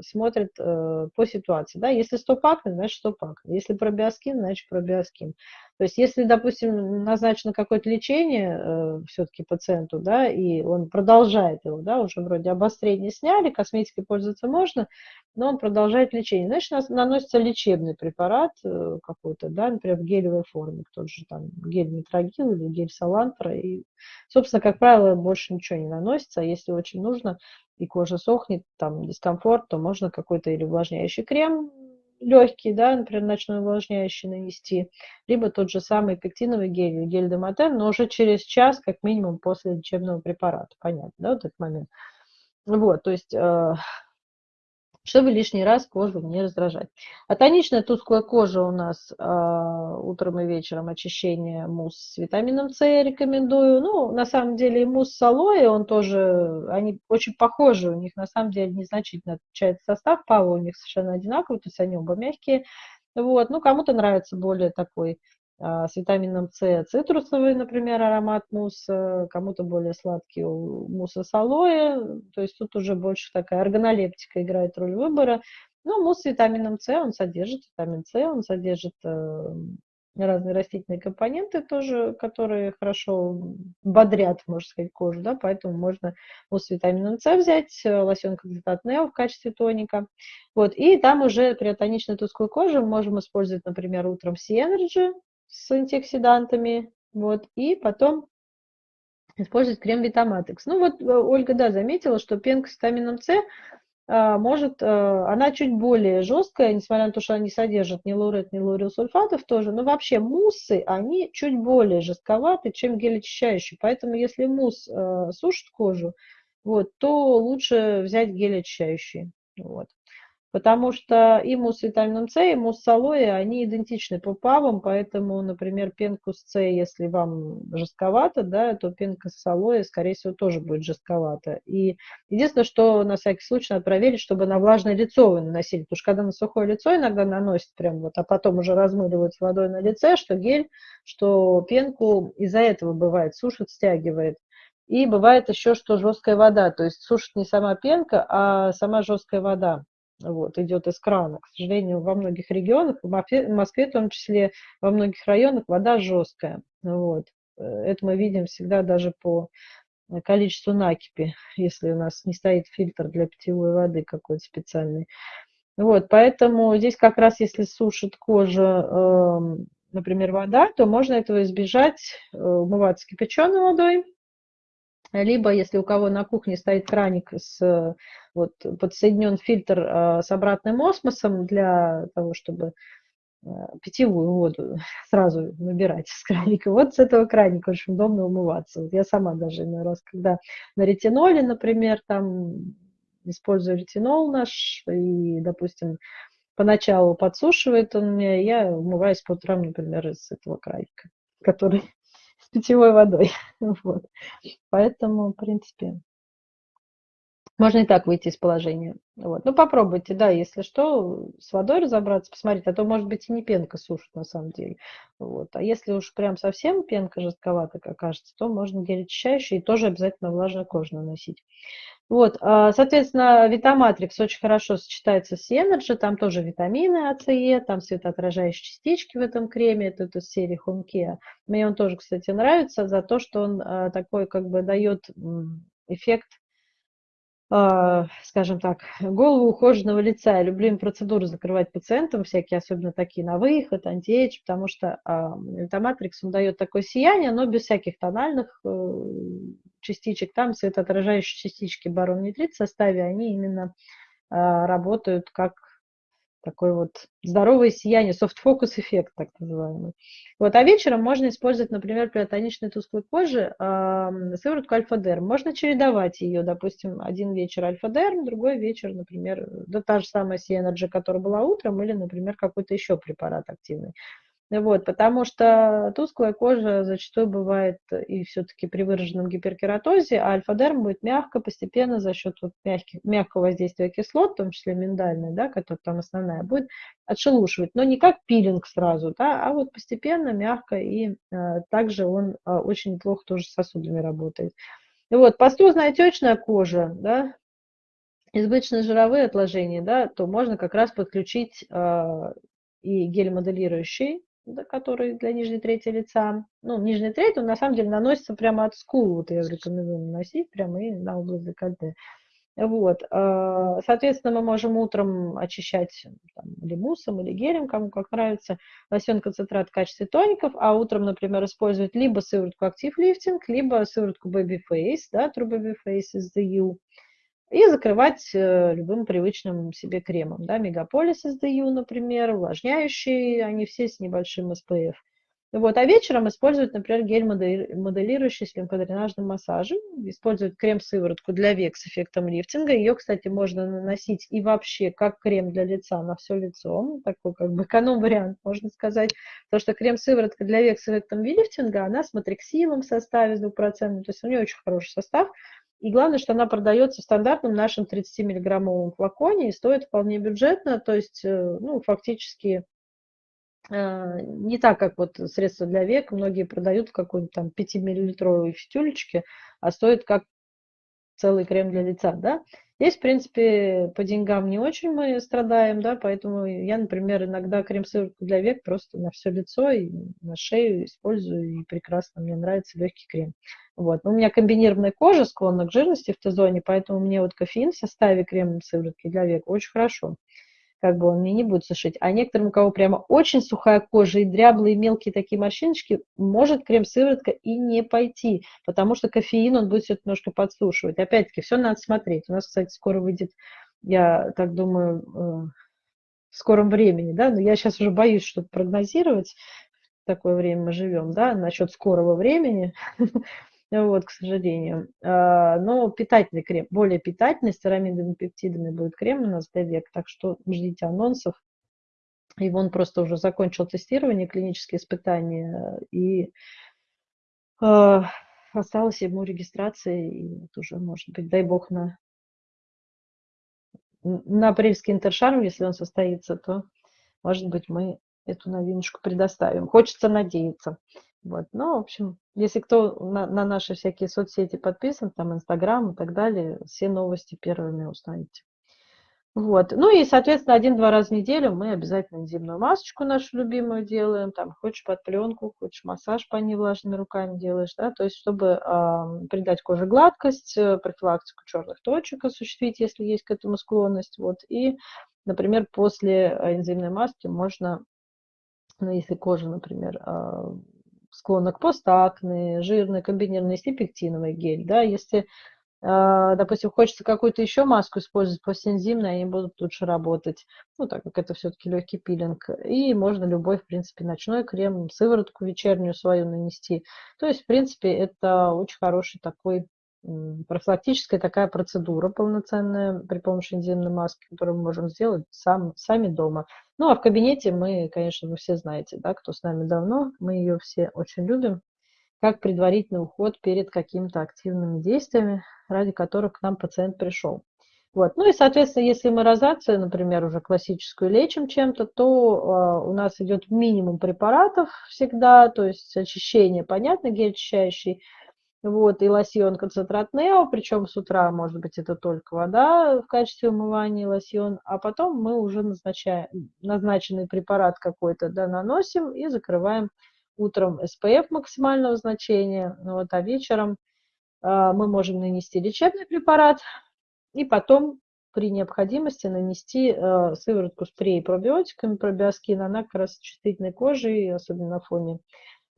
смотрят э, по ситуации. Да? Если стопакна, значит стопакна. Если пробиоскин, значит пробиоскин. То есть, если, допустим, назначено какое-то лечение э, все-таки пациенту, да, и он продолжает его, да, уже вроде обострение сняли, косметикой пользоваться можно, но он продолжает лечение, значит, наносится лечебный препарат э, какой-то, да, например, в гелевой форме, тот же там гель метрогил или гель салантра, и, собственно, как правило, больше ничего не наносится, а если очень нужно, и кожа сохнет, там, дискомфорт, то можно какой-то или увлажняющий крем легкий, да, например, ночной увлажняющий нанести, либо тот же самый пектиновый гель, гель Демотен, но уже через час, как минимум, после лечебного препарата. Понятно, да, вот этот момент. Вот, то есть э, чтобы лишний раз кожу не раздражать. А тоничная тусклая кожа у нас э, утром и вечером очищение мусс с витамином С я рекомендую. Ну, на самом деле и мусс с алоэ, он тоже, они очень похожи, у них на самом деле незначительно отличается состав, пава у них совершенно одинаковый, то есть они оба мягкие. Вот, ну, кому-то нравится более такой а, с витамином С цитрусовый, например, аромат мусса, кому-то более сладкий мусса с алоэ, то есть тут уже больше такая органолептика играет роль выбора. Но мусс с витамином С, он содержит витамин С, он содержит э, разные растительные компоненты тоже, которые хорошо бодрят, можно сказать, кожу, да, поэтому можно мусс с витамином С взять, э, лосьон концентрат Нео в качестве тоника, вот, и там уже при тоничной тусклой коже мы можем использовать, например, утром Sea-Energy, с антиоксидантами, вот, и потом использовать крем Витаматекс. Ну вот э, Ольга, да, заметила, что пенка с витамином С а, может, а, она чуть более жесткая, несмотря на то, что они содержат ни лурет, ни лурилсульфатов тоже, но вообще муссы, они чуть более жестковаты, чем гель очищающий. Поэтому если мусс а, сушит кожу, вот, то лучше взять гель очищающий. Вот. Потому что и мусс с витамином С, и мусс с алоэ, они идентичны по ПАВам, поэтому, например, пенку с С, если вам жестковато, да, то пенка с алоэ, скорее всего, тоже будет жестковато. И единственное, что на всякий случай надо проверить, чтобы на влажное лицо вы наносили, потому что когда на сухое лицо иногда наносят прям вот, а потом уже размыливают с водой на лице, что гель, что пенку из-за этого бывает, сушит, стягивает. И бывает еще, что жесткая вода, то есть сушит не сама пенка, а сама жесткая вода вот, идет из крана. К сожалению, во многих регионах, в Москве в том числе, во многих районах вода жесткая. Вот. Э, это мы видим всегда даже по количеству накипи, если у нас не стоит фильтр для питьевой воды какой-то специальный. Вот, поэтому здесь как раз, если сушит кожа, эм, например, вода, то можно этого избежать, э, умываться кипяченой водой, либо, если у кого на кухне стоит краник, с, вот, подсоединен фильтр э, с обратным осмосом для того, чтобы э, питьевую воду сразу набирать с краника. Вот с этого краника очень удобно умываться. Вот я сама даже иной раз, когда на ретиноле, например, там использую ретинол наш, и, допустим, поначалу подсушивает он меня, я умываюсь по утрам, например, из этого краника, который питьевой водой. Вот. Поэтому, в принципе, можно и так выйти из положения. Вот. Ну, попробуйте, да, если что, с водой разобраться, посмотреть, а то, может быть, и не пенка сушит на самом деле. Вот. А если уж прям совсем пенка жестковатая, как кажется, то можно гель очищающий и тоже обязательно влажную кожу наносить. Вот, а, соответственно, Витаматрикс очень хорошо сочетается с Energy, там тоже витамины А, С, Е, там светоотражающие частички в этом креме, это, это серии Home. Мне он тоже, кстати, нравится за то, что он а, такой как бы дает эффект а, скажем так, голову ухоженного лица. Я люблю им процедуры закрывать пациентам, всякие, особенно такие на выход, антиэйдж, потому что Эльтоматрикс, он дает такое сияние, но без всяких тональных э, частичек. Там светоотражающие частички boron nitride в составе, они именно а, работают как такое вот здоровое сияние, soft-focus эффект, так называемый. Вот, а вечером можно использовать, например, при тоничной тусклой коже э, сыворотку альфа-дерм. Можно чередовать ее, допустим, один вечер альфа-дерм, другой вечер, например, да та же самая C-Energy, которая была утром, или, например, какой-то еще препарат активный. Вот, потому что тусклая кожа зачастую бывает и все-таки при выраженном гиперкератозе, а альфа-дерм будет мягко, постепенно за счет вот мягких, мягкого воздействия кислот, в том числе миндальной, да, которая там основная, будет отшелушивать, но не как пилинг сразу, да, а вот постепенно, мягко, и э, также он э, очень неплохо тоже с сосудами работает. И вот, пастузная отечная кожа, да, избыточные жировые отложения, да, то можно как раз подключить э, и гель моделирующий, который для нижней трети лица. Ну, нижняя треть, он на самом деле наносится прямо от скул. Вот я рекомендую наносить прямо и на область декольте. Вот. А, соответственно, мы можем утром очищать там, или или гелем, кому как нравится, лосьон концентрат в качестве тоников, а утром, например, использовать либо сыворотку Active Lifting, либо сыворотку Baby Face, да, True Baby Face из The U и закрывать э, любым привычным себе кремом. Да, Мегаполис SDU, например, увлажняющие, они все с небольшим SPF. Вот, а вечером использовать, например, гель моделирующий с лимфодренажным массажем. Использовать крем-сыворотку для век с эффектом лифтинга. Ее, кстати, можно наносить и вообще как крем для лица на все лицо. Такой как бы эконом-вариант, можно сказать. Потому что крем-сыворотка для век с эффектом лифтинга, она с матриксилом в составе с 2%. То есть у нее очень хороший состав. И главное, что она продается в стандартном нашем 30-миллиграммовом флаконе и стоит вполне бюджетно, то есть, э, ну, фактически э, не так, как вот средства для век, многие продают в какой-нибудь там 5-миллилитровой фитюлечке, а стоит как целый крем для лица, да. Здесь, в принципе, по деньгам не очень мы страдаем, да, поэтому я, например, иногда крем-сыворотку для век просто на все лицо и на шею использую, и прекрасно, мне нравится легкий крем. Вот. Но у меня комбинированная кожа склонна к жирности в Т-зоне, поэтому мне вот кофеин в составе крем сыворотки для век очень хорошо как бы он мне не будет сушить. А некоторым, у кого прямо очень сухая кожа и дряблые мелкие такие морщиночки, может крем-сыворотка и не пойти, потому что кофеин, он будет все немножко подсушивать. Опять-таки, все надо смотреть. У нас, кстати, скоро выйдет, я так думаю, э, в скором времени, да, но я сейчас уже боюсь что-то прогнозировать, в такое время мы живем, да, насчет скорого времени, вот, к сожалению. А, но питательный крем, более питательный, с церамидами, пептидами будет крем у нас для век, так что ждите анонсов. И он просто уже закончил тестирование, клинические испытания, и э, осталось ему регистрация, и вот уже, может быть, дай бог, на, на апрельский интершарм, если он состоится, то, может быть, мы эту новиночку предоставим. Хочется надеяться. Вот. Ну, в общем, если кто на, на наши всякие соцсети подписан, там Инстаграм и так далее, все новости первыми узнаете. Вот. Ну и, соответственно, один-два раза в неделю мы обязательно энзимную масочку нашу любимую делаем. Там хочешь под пленку, хочешь массаж по ней влажными руками делаешь, да, то есть чтобы э, придать коже гладкость, э, профилактику черных точек осуществить, если есть к этому склонность. Вот. И, например, после энзимной маски можно, ну, если кожа, например, э, склонна к постакне, жирной, комбинированной, стипектиновый гель, да, если а, допустим, хочется какую-то еще маску использовать постэнзимную, они будут лучше работать, ну, так как это все-таки легкий пилинг. И можно любой, в принципе, ночной крем, сыворотку вечернюю свою нанести. То есть, в принципе, это очень хороший такой профилактическая такая процедура полноценная при помощи энзимной маски, которую мы можем сделать сам, сами дома. Ну, а в кабинете мы, конечно, вы все знаете, да, кто с нами давно, мы ее все очень любим, как предварительный уход перед какими-то активными действиями, ради которых к нам пациент пришел. Вот. Ну и, соответственно, если мы розацию, например, уже классическую лечим чем-то, то э, у нас идет минимум препаратов всегда, то есть очищение, понятно, гель очищающий, вот, и лосьон концентрат Нео, причем с утра, может быть, это только вода в качестве умывания, лосьон, а потом мы уже назначаем, назначенный препарат какой-то, да, наносим и закрываем утром SPF максимального значения, вот, а вечером э, мы можем нанести лечебный препарат и потом при необходимости нанести э, сыворотку с пробиотиками, пробиоскин, она как раз чувствительной кожи, и особенно на фоне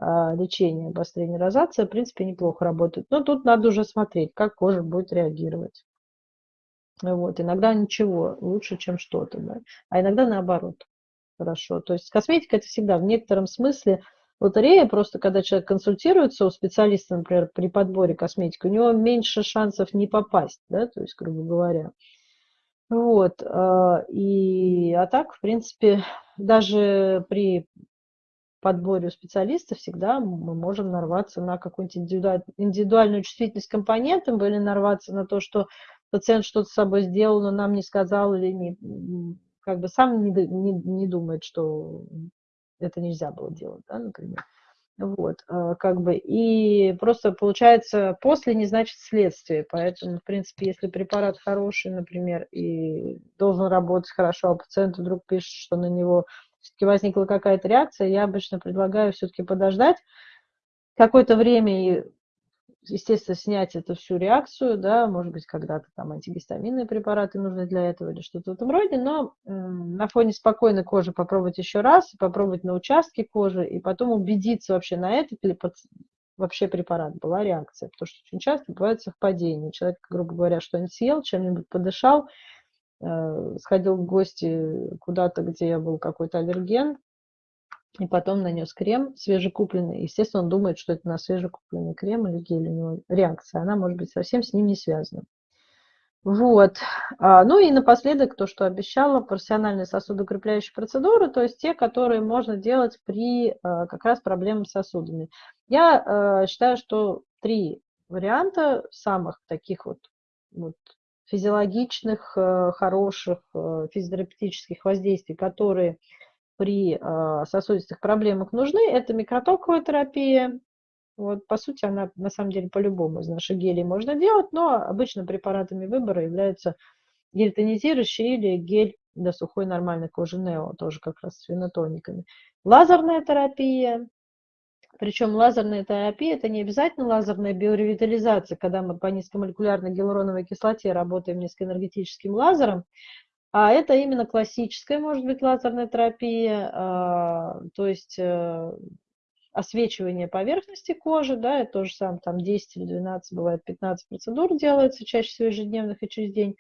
э, лечения обострения розации, в принципе, неплохо работает. Но тут надо уже смотреть, как кожа будет реагировать. Вот. Иногда ничего лучше, чем что-то, да? а иногда наоборот хорошо. То есть косметика это всегда в некотором смысле лотерея, просто когда человек консультируется у специалиста, например, при подборе косметики, у него меньше шансов не попасть, да, то есть, грубо говоря. Вот, а, и, а так, в принципе, даже при подборе у специалиста всегда мы можем нарваться на какую-нибудь индивидуальную чувствительность компонентам или нарваться на то, что пациент что-то с собой сделал, но нам не сказал или не, как бы сам не, не, не думает, что это нельзя было делать, да, например. Вот, а, как бы, и просто получается после не значит следствие, поэтому, в принципе, если препарат хороший, например, и должен работать хорошо, а пациент вдруг пишет, что на него все-таки возникла какая-то реакция, я обычно предлагаю все-таки подождать какое-то время и естественно, снять эту всю реакцию, да, может быть, когда-то там антигистаминные препараты нужны для этого или что-то в этом роде, но на фоне спокойной кожи попробовать еще раз, попробовать на участке кожи и потом убедиться вообще на этот или под, вообще препарат была реакция, потому что очень часто бывают совпадения. Человек, грубо говоря, что-нибудь съел, чем-нибудь подышал, сходил в гости куда-то, где был какой-то аллерген, и потом нанес крем свежекупленный. Естественно, он думает, что это на свежекупленный крем или гель у него реакция. Она может быть совсем с ним не связана. Вот. А, ну и напоследок то, что обещала, профессиональные сосудокрепляющие процедуры, то есть те, которые можно делать при а, как раз проблемах с сосудами. Я а, считаю, что три варианта самых таких вот, вот физиологичных, хороших физиотерапевтических воздействий, которые при а, сосудистых проблемах нужны, это микротоковая терапия. Вот, по сути, она на самом деле по-любому из наших гелей можно делать, но обычно препаратами выбора являются гель тонизирующий или гель для сухой нормальной кожи Нео, тоже как раз с фенотониками. Лазерная терапия, причем лазерная терапия – это не обязательно лазерная биоревитализация, когда мы по низкомолекулярной гиалуроновой кислоте работаем низкоэнергетическим лазером, а это именно классическая, может быть, лазерная терапия, а, то есть э, освечивание поверхности кожи, да, это тоже самое, там 10 или 12, бывает 15 процедур делается, чаще всего ежедневных и через день,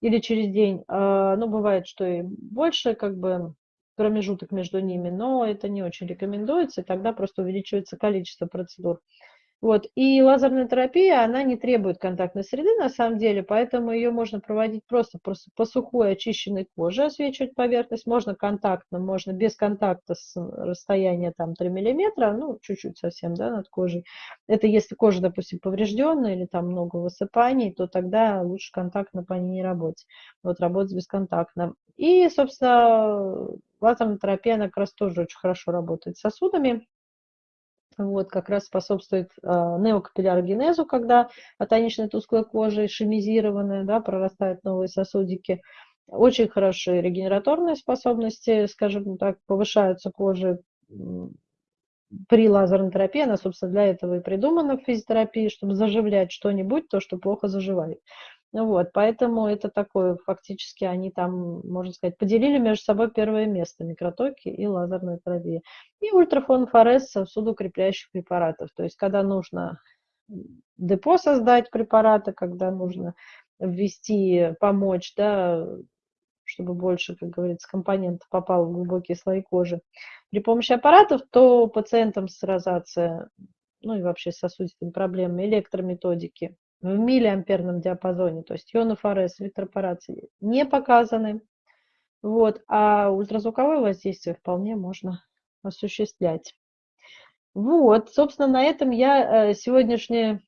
или через день. А, ну, бывает, что и больше, как бы, промежуток между ними, но это не очень рекомендуется, и тогда просто увеличивается количество процедур. Вот. И лазерная терапия, она не требует контактной среды на самом деле, поэтому ее можно проводить просто, по сухой очищенной коже, освечивать поверхность. Можно контактно, можно без контакта с расстояния там 3 миллиметра, ну, чуть-чуть совсем, да, над кожей. Это если кожа, допустим, поврежденная или там много высыпаний, то тогда лучше контактно по ней не работать. Вот работать бесконтактно. И, собственно, лазерная терапия, она как раз тоже очень хорошо работает с сосудами вот, как раз способствует э, неокапиллярогенезу, когда атоничная тусклая кожа ишемизированная, да, прорастают новые сосудики. Очень хорошие регенераторные способности, скажем так, повышаются кожи при лазерной терапии. Она, собственно, для этого и придумана в физиотерапии, чтобы заживлять что-нибудь, то, что плохо заживает. Ну вот, поэтому это такое, фактически они там, можно сказать, поделили между собой первое место, микротоки и лазерная терапия. И ультрафонфорез судоукрепляющих препаратов. То есть, когда нужно депо создать препараты, когда нужно ввести, помочь, да, чтобы больше, как говорится, компонентов попало в глубокие слои кожи. При помощи аппаратов, то пациентам с розацией, ну и вообще сосудистыми проблемами, электрометодики в миллиамперном диапазоне, то есть ионофорез, электропорации не показаны. Вот, а ультразвуковое воздействие вполне можно осуществлять. Вот, собственно, на этом я э, сегодняшнее